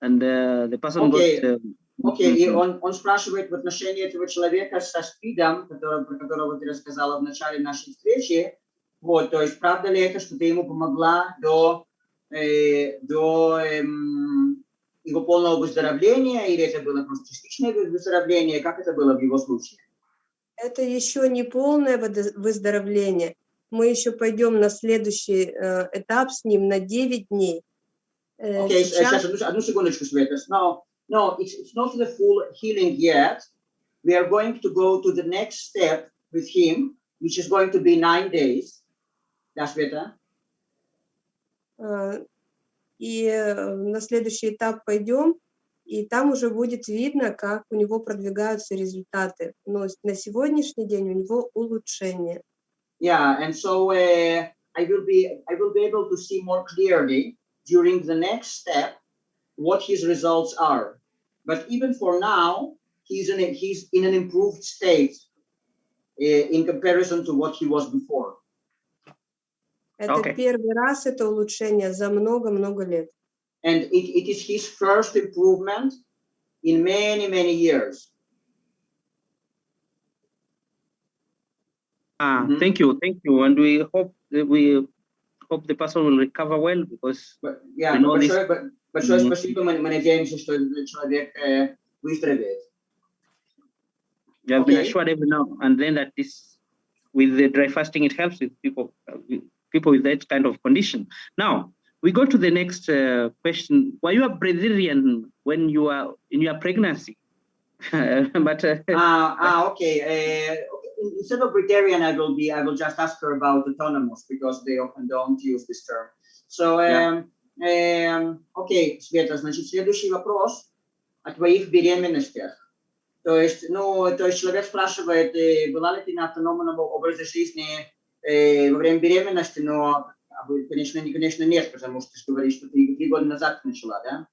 and uh, the person Okay. got? Um, Окей, и mhm. он, он спрашивает в отношении этого человека со СПИДом, который, про которого ты рассказала в начале нашей встречи. Вот, то есть правда ли это, что ты ему помогла до, э, до эм, его полного выздоровления, или это было просто частичное вы- выздоровление? Как это было в его случае? Это еще не полное выздоровление. Мы еще пойдем на следующий э, этап с ним на 9 дней. Э, Окей, сейчас- одну, одну секундочку, Света. No, no, it's, it's not the full healing yet. We are going to go to the next step with him, which is going to be nine days. Да, Света? э, и э, на следующий этап пойдем, и там уже будет видно, как у него продвигаются результаты. Но на сегодняшний день у него улучшение. Yeah, and so uh, I will be I will be able to see more clearly during the next step what his results are. But even for now, he's in a, he's in an improved state uh, in comparison to what he was before. Это Окей. первый раз это улучшение за много-много лет. and it, it is his first improvement in many many years Ah, Mhm. Thank you, thank you, and we hope that we hope the person will recover well because But, yeah, We know this- большое, б- большое Мгм. спасибо мы, мы надеемся что этот человек э, выздоровеет we have been Okay. assured every now and then that this with the dry fasting it helps with people uh, with people with that kind of condition. Now we go to the next uh, question. Were you a breatharian when you were in your pregnancy? but uh, ah ah okay uh, okay. instead of Briterian I will be I will just ask her about autonomous because they often don't use this term so Yeah. um, um, окей Света значит следующий вопрос о твоих беременностях То есть, ну, то есть человек спрашивает, э, была ли ты на автономном образе жизни э, во время беременности, но, а вы, конечно, не, конечно, нет, потому что ты же говоришь, что ты три года назад начала, да?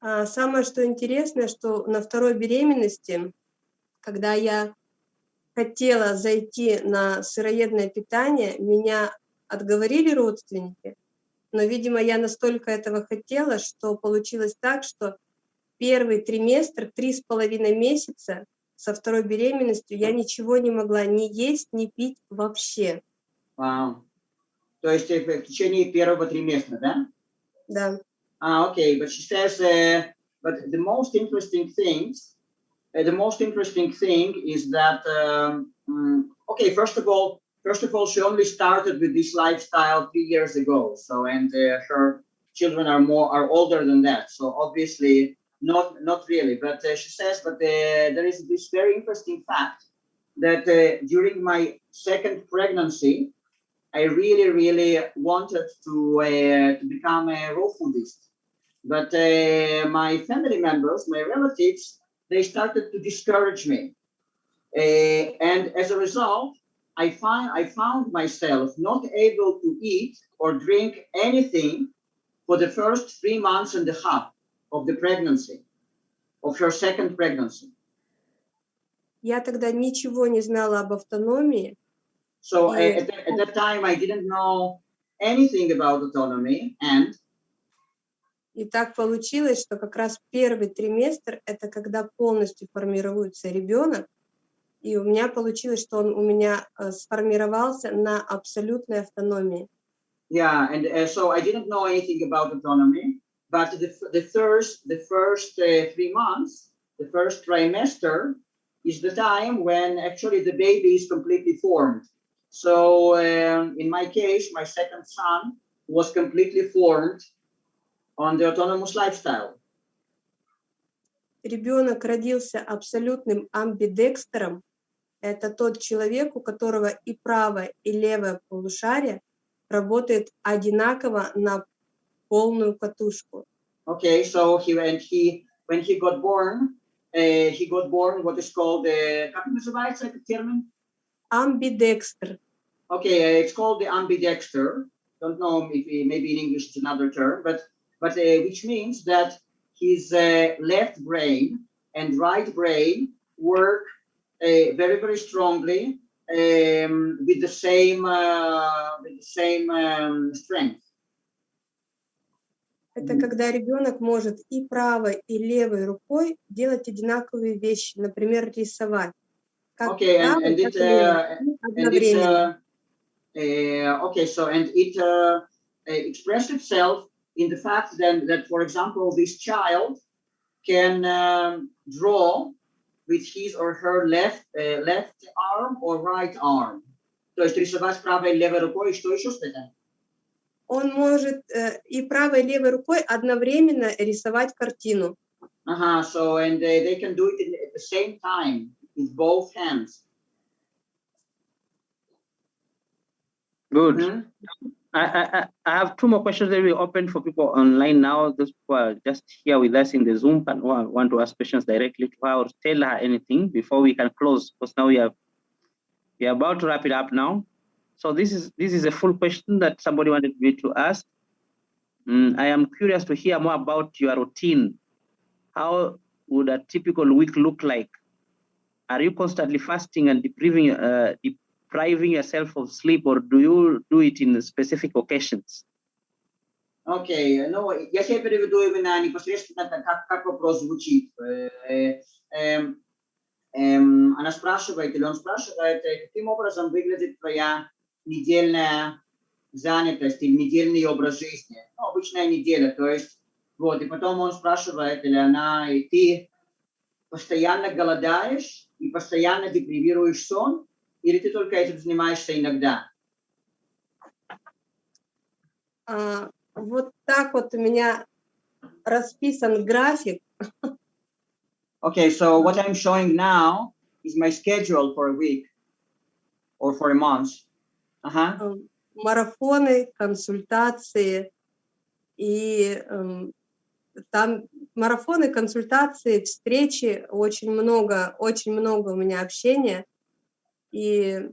А самое, что интересно, что на второй беременности, когда я хотела зайти на сыроедное питание, меня отговорили родственники, но, видимо, я настолько этого хотела, что получилось так, что первый триместр, три с половиной месяца со второй беременностью я ничего не могла ни есть, ни пить вообще. Вау. То есть э, в течение первого триместра, да? Да. Ah, okay, but she says, uh, but the most interesting things, uh, the most interesting thing is that, um, mm, okay, first of all, first of all, she only started with this lifestyle three years ago. So, and uh, her children are more are older than that. So obviously, not not really. But uh, she says, but uh, there is this very interesting fact that uh, during my second pregnancy, I really, really wanted to uh, to become a raw foodist. But uh, my family members, my relatives, they started to discourage me. Uh, and as a result, I find I found myself not able to eat or drink anything for the first three months and a half of the pregnancy, of her second pregnancy. Я тогда ничего не знала об автономии, So uh, Yeah. at, that, at that time, I didn't know anything about autonomy, and И так получилось, что как раз первый триместр – это когда полностью формируется ребенок, и у меня получилось, что он у меня э, сформировался на абсолютной автономии. yeah, and uh, so I didn't know anything about autonomy. But the, f- the first the first uh, three months, the first trimester, is the time when actually the baby is completely formed. So um, in my case, my second son was completely formed on the autonomous lifestyle. ребенок родился абсолютным амбидекстером, это тот человек, у которого и правое, и левое полушарие работает одинаково на полную катушку. Okay, so he and he when he got born, uh, he got born what is called uh, как называется этот термин? Амбидекстер. Okay, uh, it's called the ambidexter. Don't know if uh, maybe in English it's another term, but but uh, which means that his uh, left brain and right brain work uh, very very strongly um, with the same uh, with the same um, strength. Это когда ребенок может и правой, и левой рукой делать одинаковые вещи, например, рисовать. Как Okay, and, правой, and так it и левой, uh, и and it's одновременно. uh, uh, okay. So and it uh, uh, expressed itself in the fact then that, for example, this child can um, draw with his or her left uh, left arm or right arm. То есть рисовать правой и левой рукой, и что еще сказать? Он может э, и правой, и левой рукой одновременно рисовать картину. Uh-huh, so and uh, they can do it in, at the same time with both hands. Good. Mhm. I, I, I- I have two more questions that we open for people online now. Those who are just here with us in the Zoom and wa- want to ask questions directly to her or tell her anything before we can close, because now we are we are about to wrap it up now. So this is this is a full question that somebody wanted me to ask. Mm, I am curious to hear more about your routine. How would a typical week look like? Are you constantly fasting and depriving uh, depriving yourself of sleep, or do you do it in specific occasions? Окей, ну, я себе переведу именно непосредственно, как- как вопрос звучит. Э, э, эм, эм, она спрашивает, или он спрашивает, э, каким образом выглядит твоя недельная занятость или недельный образ жизни. Ну, обычная неделя, то есть, вот, и потом он спрашивает, или она, и ты постоянно голодаешь и постоянно депривируешь сон, или ты только этим занимаешься иногда? А, вот так вот у меня расписан график. Okay, so what I'm showing now is my schedule for a week or for a month. Uh-huh. э, марафоны, консультации и эм, там марафоны, консультации, встречи, очень много, очень много у меня общения, и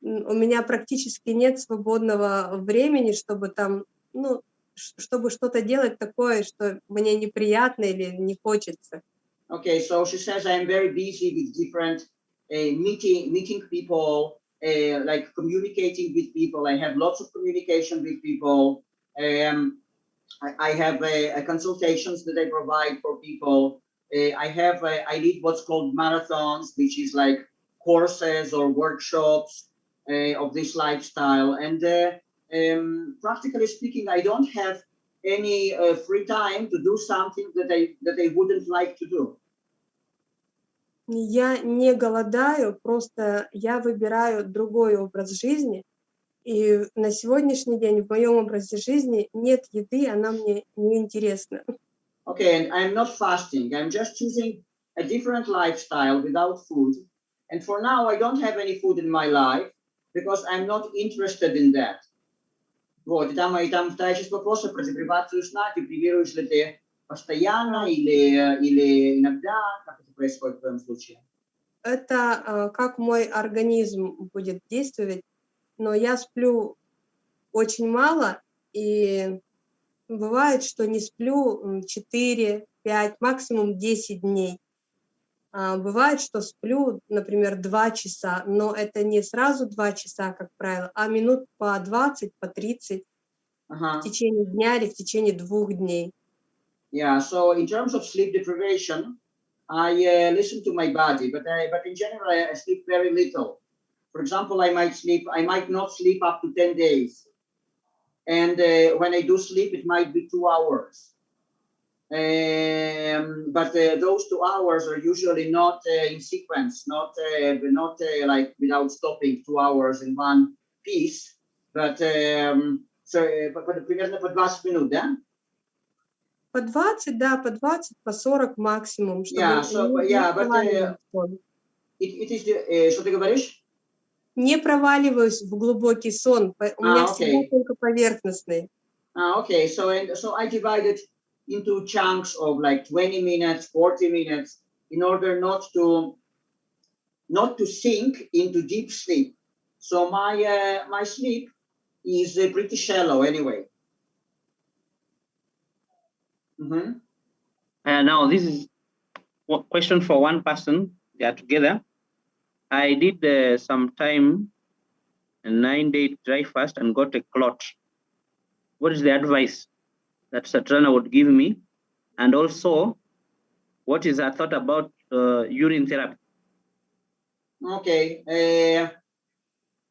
у меня практически нет свободного времени, чтобы там, ну, чтобы что-то делать такое, что мне неприятно или не хочется. Okay, so she says I'm very busy with different uh, meeting, meeting people, uh, like communicating with people. I have lots of communication with people. Um, I, I have uh, uh, consultations that I provide for people. Uh, I have uh, I lead what's called marathons, which is like courses or workshops uh, of this lifestyle. And uh, um, practically speaking, I don't have any uh, free time to do something that I that I wouldn't like to do. Я не голодаю, просто я выбираю другой образ жизни. И на сегодняшний день в моем образе жизни нет еды, она мне не интересна. Okay, and I'm not fasting. I'm just choosing a different lifestyle without food. And for now, I don't have any food in my life because I'm not interested in that. Вот, и там, и там вторая часть вопроса про депривацию сна. Депривируешь ли ты постоянно или, или иногда? Как это происходит в твоем случае? Это э, как мой организм будет действовать, но я сплю очень мало, и бывает, что не сплю м, 4, 5, максимум 10 дней. А Бывает, что сплю, например, 2 часа, но это не сразу 2 часа, как правило, а минут по 20, по 30 Ага. в течение дня или в течение двух дней. Yeah, so in terms of sleep deprivation, I uh, listen to my body, but I, but in general, I sleep very little. For example, I might sleep, I might not sleep up to 10 days. And uh, when I do sleep, it might be two hours. Um, but uh, those two hours are usually not uh, in sequence, not uh, not uh, like without stopping two hours in one piece. But um, so, uh, but, but примерно по 20 минут, да? По 20, да, по 20, по 40 максимум. Чтобы Yeah, so, не- не yeah, but, проваливаться в сон. It, it is the, э, что ты говоришь? Не проваливаюсь в глубокий сон. по- У меня А, всегда окей. только поверхностный. Ah, okay, so and so I divided into chunks of like 20 minutes, 40 minutes, in order not to not to sink into deep sleep. So my uh, my sleep is uh, pretty shallow anyway. Mhm. Uh, now, this is one question for one person. They are together. I did uh, some time, a nine day dry fast, and got a clot. What is the advice that Satrana would give me? And also, what is her thought about uh, urine therapy? Окей. Э,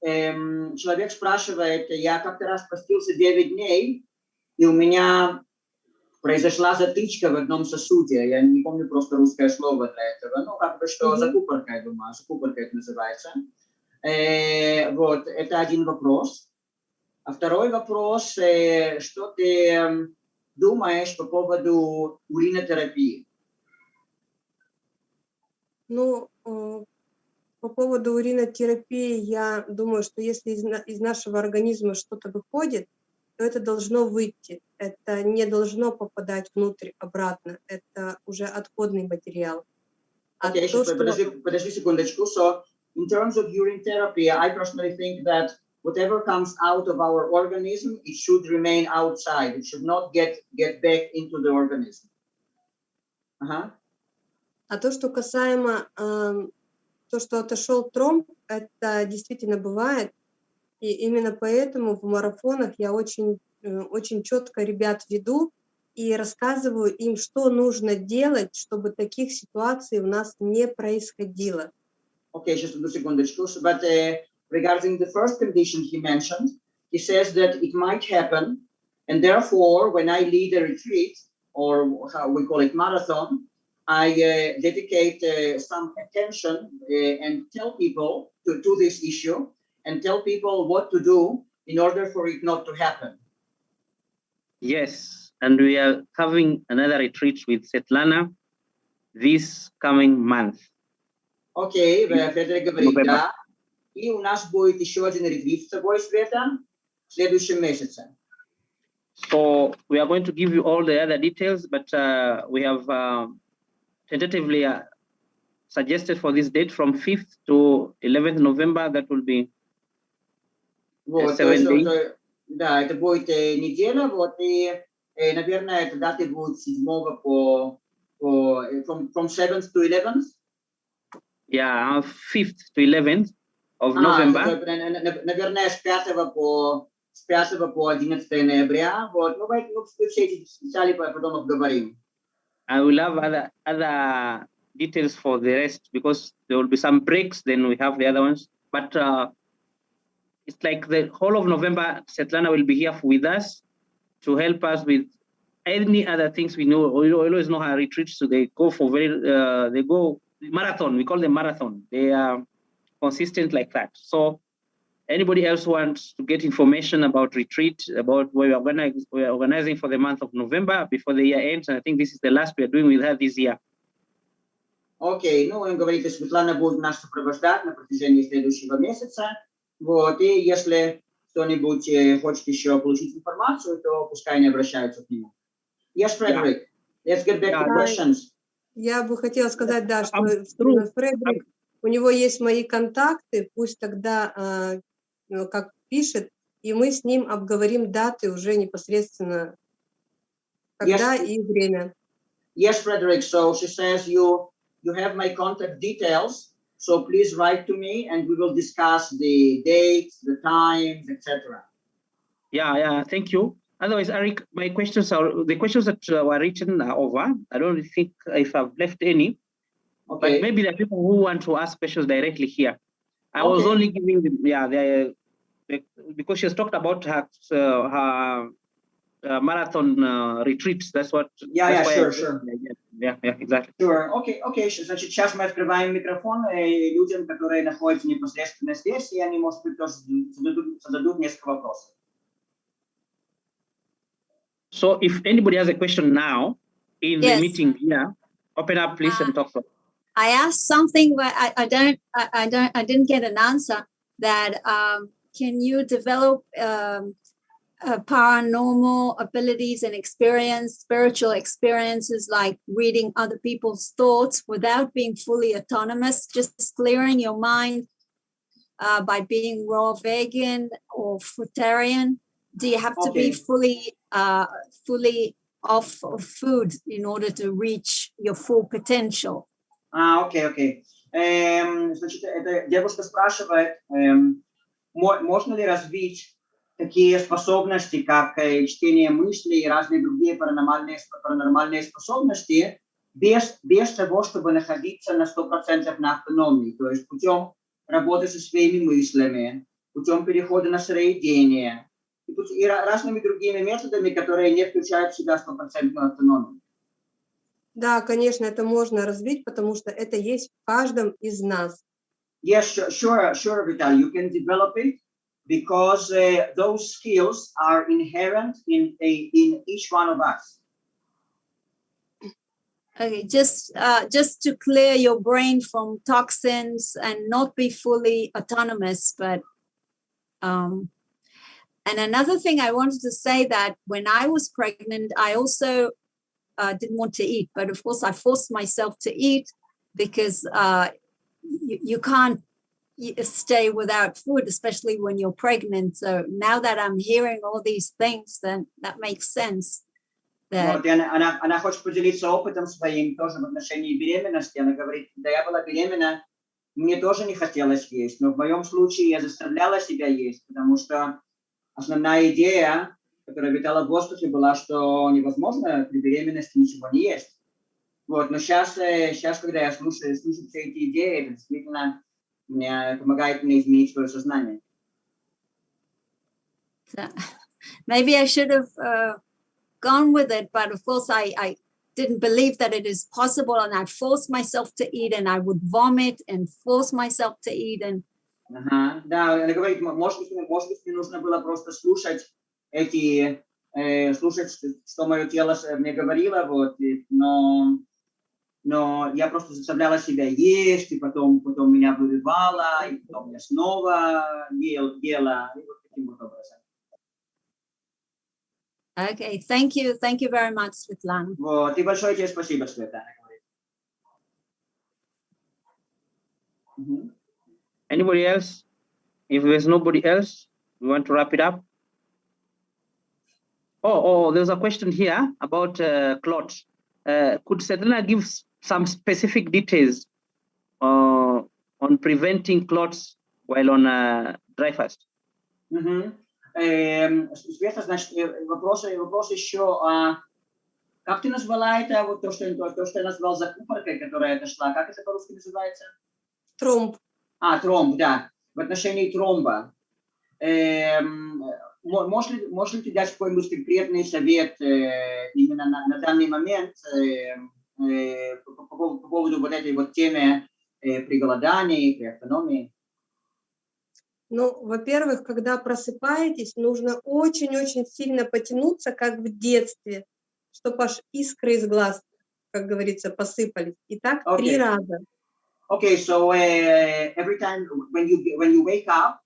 эм, человек спрашивает, я как-то раз постился 9 дней, и у меня произошла затычка в одном сосуде. Я не помню просто русское слово для этого. Ну, как бы что, Мгм. закупорка, я думаю, закупорка это называется. Э, вот, это один вопрос. А второй вопрос, э, что ты эм, думаешь по поводу уринотерапии? Ну, э, по поводу уринотерапии, я думаю, что если из, из нашего организма что-то выходит, то это должно выйти. Это не должно попадать внутрь обратно. Это уже отходный материал. А Okay, то, сейчас что- подожди, подожди секундочку. So, in terms of urine therapy, I personally think that whatever comes out of our organism, it should remain outside. It should not get get back into the organism. Ага. А то, что касаемо ам, то, что отошел тромб, это действительно бывает. И именно поэтому в марафонах я очень, э, очень четко ребят веду и рассказываю им, что нужно делать, чтобы таких ситуаций у нас не происходило. Okay, just одну секундочку. But uh, regarding the first condition he mentioned, he says that it might happen, and therefore, when I lead a retreat or how we call it marathon, I uh, dedicate uh, some attention uh, and tell people to, to this issue and tell people what to do in order for it not to happen. Yes, and we are having another retreat with Svetlana this coming month. Окей, okay, Федор говорит, November. да. И у нас будет еще один ретрит с тобой, Света, в следующем месяце. So we are going to give you all the other details, but uh, we have uh, tentatively uh, suggested for this date from 5th to 11th November. That will be Вот, то seven есть, days. это- да, это будет э, неделя, вот, и, э, наверное, эта дата будет 7 по, по э, from, from 7th to 11th. yeah 5th to 11th of А, November. это, на- на- на- наверное, с 5 по, с 5 по 11 ноября, вот, ну, мы, ну, мы все эти детали потом обговорим. I will have other other details for the rest because there will be some breaks. Then we have the other ones, but uh, it's like the whole of November. Svetlana will be here with us to help us with any other things we know. We always know how retreats. So they go for very uh, they go marathon. We call them marathon. They are consistent like that. So anybody else wants to get information about retreat, about where we are, organize, we are organizing for the month of November before the year ends, and I think this is the last we are doing with her this year. Окей, ну, он говорит, что Светлана будет нас сопровождать на протяжении следующего месяца. Вот, и если кто-нибудь э, хочет еще получить информацию, то пускай они обращаются к нему. Yes, Frederick, let's get back to Yeah. questions. Я бы хотела сказать, да, что тру- Фредерик, у него есть мои контакты, пусть тогда, а, ну, как пишет, и мы с ним обговорим даты уже непосредственно, когда Yes. и время. Yes, Frederick, so she says you, you have my contact details, so please write to me and we will discuss the dates, the times, etc. Yeah, yeah, thank you. Otherwise, Eric, my questions are the questions that uh, were written are over. I don't think if I've left any, but Okay, maybe there are people who want to ask questions directly here. I was only giving them, yeah, the, the because she has talked about her uh, her uh, marathon uh, retreats. That's what. Yeah, that's yeah, why I- sure, sure. Yeah, yeah, yeah, exactly. Sure. Окей, окей. Щ- Значит, сейчас мы открываем микрофон э, людям, которые находятся непосредственно здесь, и они, может быть, тоже зададут, зададут несколько вопросов. So if anybody has a question now in Yes. the meeting here, open up please and talk. I asked something, but I, I don't, I, I don't, I didn't get an answer. That um, can you develop um, uh, paranormal abilities and experience, spiritual experiences like reading other people's thoughts without being fully autonomous, just clearing your mind uh, by being raw vegan or fruitarian? Do you have to be Okay. fully, uh, fully off of food in order to reach your full potential? А, окей, окей. Эм, значит, эта девушка спрашивает, эм, мо- можно ли развить такие способности, как э, чтение мыслей и разные другие паранормальные, паранормальные способности, без, без того, чтобы находиться на 100% на автономии, то есть путем работы со своими мыслями, путем перехода на сыроедение и, и ра- разными другими методами, которые не включают в себя стопроцентную автономию. Да, конечно, это можно развить, потому что это есть в каждом из нас. Yes, sure, sure, Vital. You can develop it because uh, those skills are inherent in a, in each one of us. Okay, just uh, just to clear your brain from toxins and not be fully autonomous, but um, and another thing I wanted to say that when I was pregnant, I also uh, didn't want to eat, but of course I forced myself to eat because uh, you, you can't stay without food, especially when you're pregnant. So now that I'm hearing all these things, then that makes sense. That Вот, она, она, она хочет поделиться опытом своим тоже в отношении беременности. Она говорит, когда я была беременна, мне тоже не хотелось есть, но в моем случае я заставляла себя есть, потому что основная идея, которая витала в воздухе, была, что невозможно при беременности ничего не есть. Вот, но сейчас, сейчас, когда я слушаю, слышу все эти идеи, это действительно мне помогает мне изменить свое сознание. So maybe I should have uh, gone with it, but of course I, I didn't believe that it is possible, and I forced myself to eat, and I would vomit and force myself to eat, and Ага, да, она говорит, м- может быть, мне- может быть, мне нужно было просто слушать эти, э, слушать, что, что мое тело с- мне говорило, вот, и- но, но я просто заставляла себя есть, и потом, потом меня вырывало, и потом я снова ел, ела, и вот таким вот образом. okay, thank you, thank you very much, Svetlana. Вот, и большое тебе спасибо, Света, она говорит. Мгм. Anybody else? If there's nobody else, we want to wrap it up. Oh, oh, there's a question here about uh, clot. Uh, could Svetlana give s- some specific details uh, on preventing clots while on uh, dry fast? Мгм. Эм, С- Света, значит, э, вопрос, вопрос еще, а как ты назвала это, вот то, что, то, то, что я назвал закупоркой, которая дошла, как это по-русски называется? Тромб. А, тромб, да, в отношении тромба. Эм, мо- можешь, ли, можешь ли ты дать какой-нибудь конкретный совет э, именно на, на данный момент э, по, по поводу- по поводу вот этой вот темы э, при голодании, при автономии? Ну, во-первых, когда просыпаетесь, нужно очень-очень сильно потянуться, как в детстве, чтобы аж искры из глаз, как говорится, посыпались. И так три Окей. раза. Okay, so uh, every time when you when you wake up,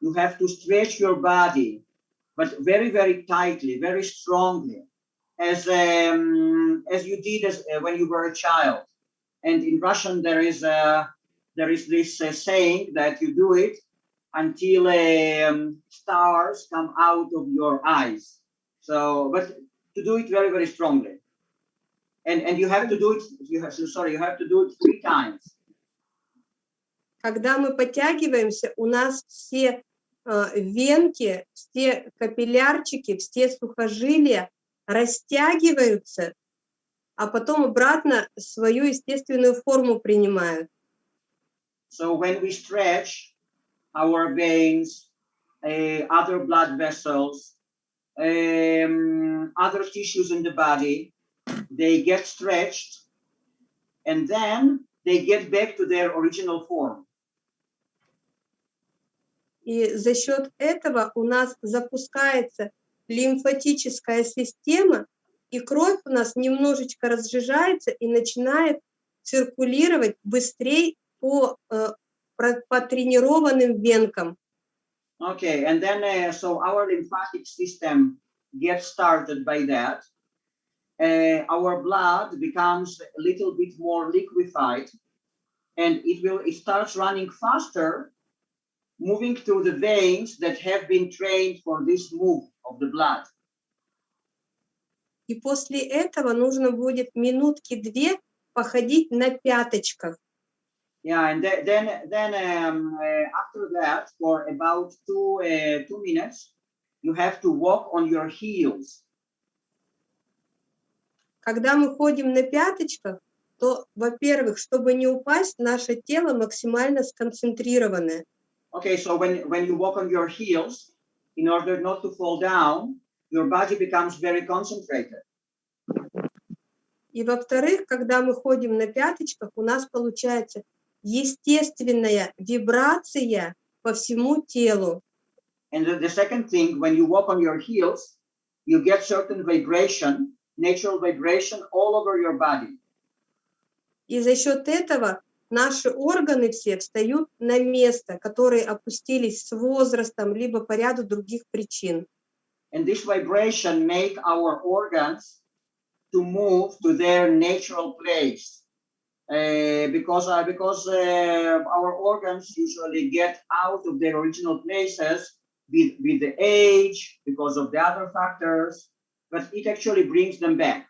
you have to stretch your body, but very very tightly, very strongly, as um, as you did as uh, when you were a child. And in Russian, there is a there is this uh, saying that you do it until um, stars come out of your eyes. So, but to do it very very strongly. And, and you have to do it. You have sorry. You have to do it three times. Когда мы подтягиваемся, у нас все э, венки, все капиллярчики, все сухожилия растягиваются, а потом обратно свою естественную форму принимают. So when we stretch our veins, uh, other blood vessels, um, other tissues in the body, they get stretched and then they get back to their original form. И за счет этого у нас запускается лимфатическая система, и кровь у нас немножечко разжижается и начинает циркулировать быстрее по, э, по тренированным венкам. Okay, and then uh, so our lymphatic system gets started by that. Uh, our blood becomes a little bit more liquefied, and it will it starts running faster, moving through the veins that have been trained for this move of the blood. И после этого нужно будет минутки-две походить на пяточках. Yeah, and the- then then um, uh, after that, for about two uh, two minutes, you have to walk on your heels. Когда мы ходим на пяточках, то, во-первых, чтобы не упасть, наше тело максимально сконцентрированное. Okay, so when when you walk on your heels, in order not to fall down, your body becomes very concentrated. И во-вторых, когда мы ходим на пяточках, у нас получается естественная вибрация по всему телу. And the, the second thing, when you walk on your heels, you get certain vibration, natural vibration all over your body. И за счет этого наши органы все встают на место, которые опустились с возрастом, либо по ряду других причин. And this vibration make our organs to move to their natural place. Uh, because uh, because uh, our organs usually get out of their original places with, with the age, because of the other factors, but it actually brings them back.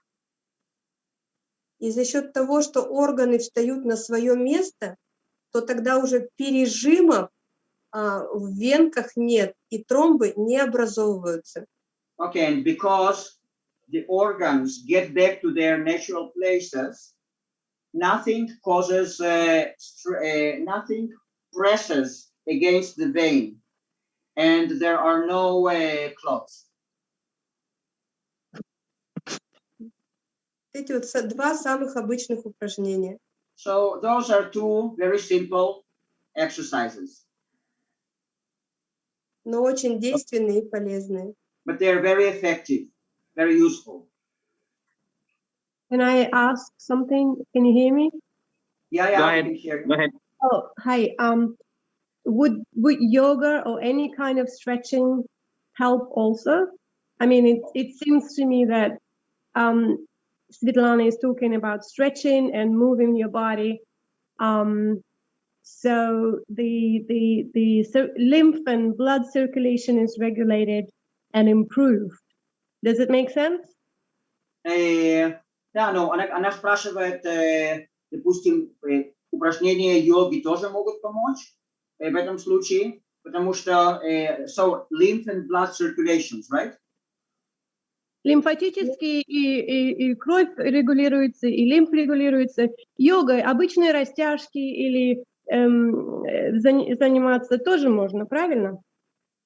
И за счет того, что органы встают на свое место, то тогда уже пережимов а, в венках нет, и тромбы не образовываются. Okay, and because the organs get back to their natural places, nothing causes, uh, uh, nothing presses against the vein, and there are no uh, clots. Эти вот са- два самых обычных упражнения. So those are two very simple exercises, но очень действенные и полезные. but they're very effective, very useful. Can I ask something? Can you hear me? Yeah, yeah, Go I ahead. can hear you. Go ahead. Oh, hi. Um, would would yoga or any kind of stretching help also? I mean, it it seems to me that um, Svetlana is talking about stretching and moving your body. Um, so the the the cir- lymph and blood circulation is regulated and improved. Does it make sense? Э, да, но она, она спрашивает, э, допустим, э, упражнения йоги тоже могут помочь э, в этом случае, потому что, э, so lymph and blood circulations, right? Лимфатически и, и, и кровь регулируется, и лимф регулируется. Йогой обычные растяжки или эм, э, зани- заниматься тоже можно, правильно?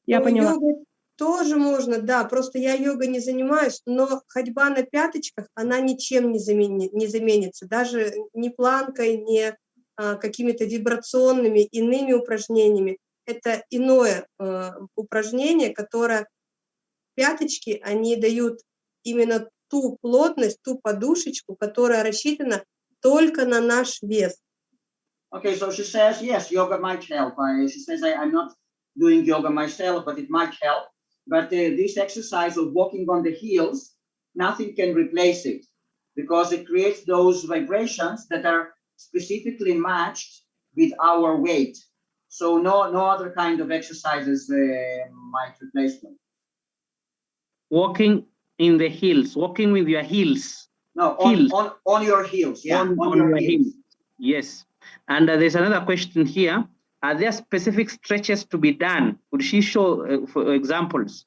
Я Ну, поняла. йогой тоже можно, да, просто я йогой не занимаюсь, но ходьба на пяточках, она ничем не, замени- не заменится, даже ни планкой, ни а, какими-то вибрационными иными упражнениями. Это иное э, упражнение, которое пяточки, они дают именно ту плотность, ту подушечку, которая рассчитана только на наш вес. Okay, so she says, yes, yoga might help. I, she says, I, I'm not doing yoga myself, but it might help. But uh, this exercise of walking on the heels, nothing can replace it because it creates those vibrations that are specifically matched with our weight. So no, no other kind of exercises uh, might replace them. Walking in the heels, walking with your heels. No, on, Heels. on, on your heels, yeah, On- on, on your, heels. heels. Yes. And uh, there's another question here. Are there specific stretches to be done? Could she show uh, for examples?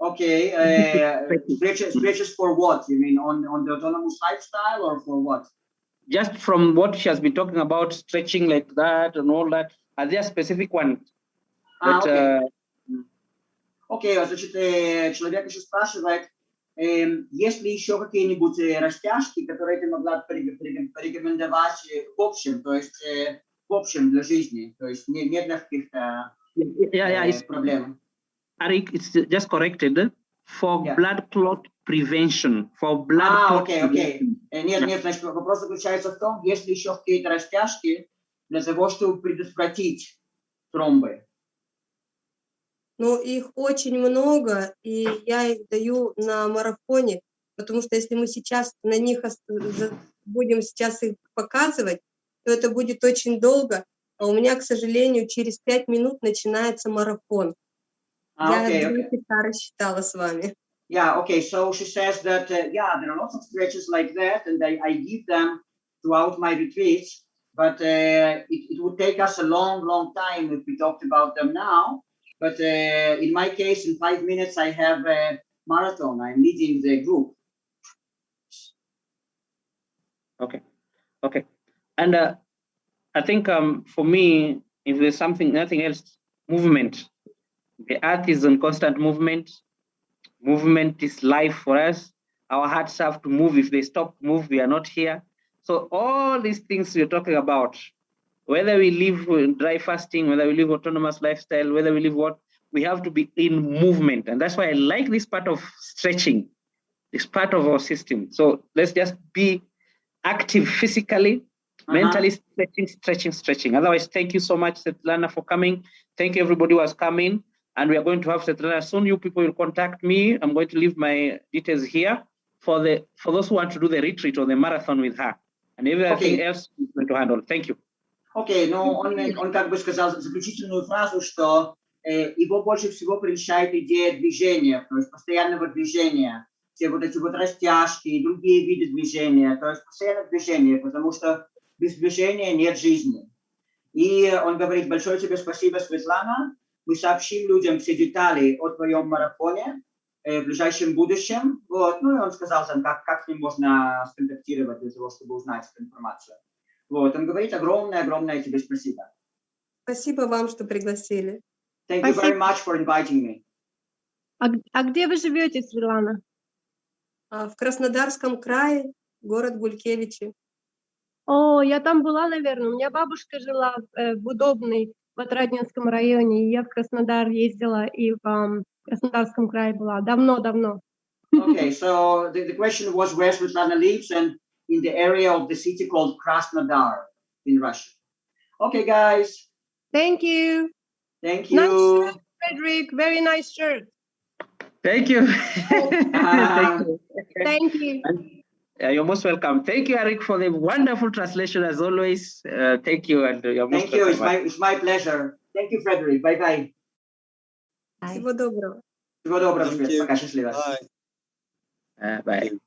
Okay, uh, Stretches. stretches, for what? You mean on, on the autonomous lifestyle or for what? Just from what she has been talking about, stretching like that and all that, are there specific ones? А, that, окей. uh, Окей, значит, э, человек еще спрашивает, эм, есть ли еще какие-нибудь э, растяжки, которые ты могла порекомендовать э, в общем, то есть в общем для жизни, то есть не, не для каких-то yeah, yeah, проблем. Arik, it's just corrected for Yeah. blood clot prevention. For blood А, clot окей. prevention. Э, Нет, нет, значит, вопрос заключается в том, есть ли еще какие-то растяжки для того, чтобы предотвратить тромбы. Но их очень много, и я их даю на марафоне, потому что если мы сейчас на них будем сейчас их показывать, то это будет очень долго, а у меня, к сожалению, через пять минут начинается марафон. А, я два окей. часа рассчитала с вами. Yeah, okay. So she says that, uh, yeah, there are lots of stretches like that, and I, I give them throughout my retreats, but uh, it, it would take us a long, long time if we talked about them now. But uh, in my case, in five minutes, I have a marathon. I'm leading the group. Okay, okay. And uh, I think um, for me, if there's something, nothing else, movement. The earth is in constant movement. Movement is life for us. Our hearts have to move. If they stop move, we are not here. So all these things we're talking about, whether we live dry fasting, whether we live autonomous lifestyle, whether we live what, we have to be in movement. And that's why I like this part of stretching. It's part of our system. So let's just be active physically, Uh-huh. mentally stretching, stretching, stretching. Otherwise, thank you so much, Svetlana, for coming. Thank you, everybody who has come in. And we are going to have Svetlana soon. You people will contact me. I'm going to leave my details here for the for those who want to do the retreat or the marathon with her. And everything Okay. else is going to handle. Thank you. Окей, ну он, он как бы сказал заключительную фразу, что э, его больше всего прельщает идея движения, то есть постоянного движения, все вот эти вот растяжки и другие виды движения, то есть постоянное движение, потому что без движения нет жизни. И он говорит, большое тебе спасибо, Светлана, мы сообщим людям все детали о твоем марафоне э, в ближайшем будущем, вот, ну и он сказал там, как, как с ним можно сконтактировать для того, чтобы узнать эту информацию. Вот, он говорит огромное-огромное тебе спасибо. Спасибо вам, что пригласили. Thank you very Спасибо. much for inviting me. А, а где вы живете, Светлана? А, В Краснодарском крае, город Гулькевичи. О, я там была, наверное. У меня бабушка жила э, в Удобной, в Отрадненском районе. и Я в Краснодар ездила и в ам, Краснодарском крае была. Давно-давно. Okay, so the, the question was where Svetlana lives and in the area of the city called Krasnodar in Russia. Okay, guys, Thank you. thank Nice you. shirt, Frederick. Very nice shirt. Thank you. Ah. Thank you. Thank you. Yeah, you're most welcome. Thank you, Eric, for the wonderful translation as always. Uh, thank you, and you're most Thank you. It's welcome. my, it's my pleasure. Thank you, Frederick. Bye-bye. Всего доброго. Всего доброго, Thank Свет. you. Пока, счастливо. Bye. Uh, bye.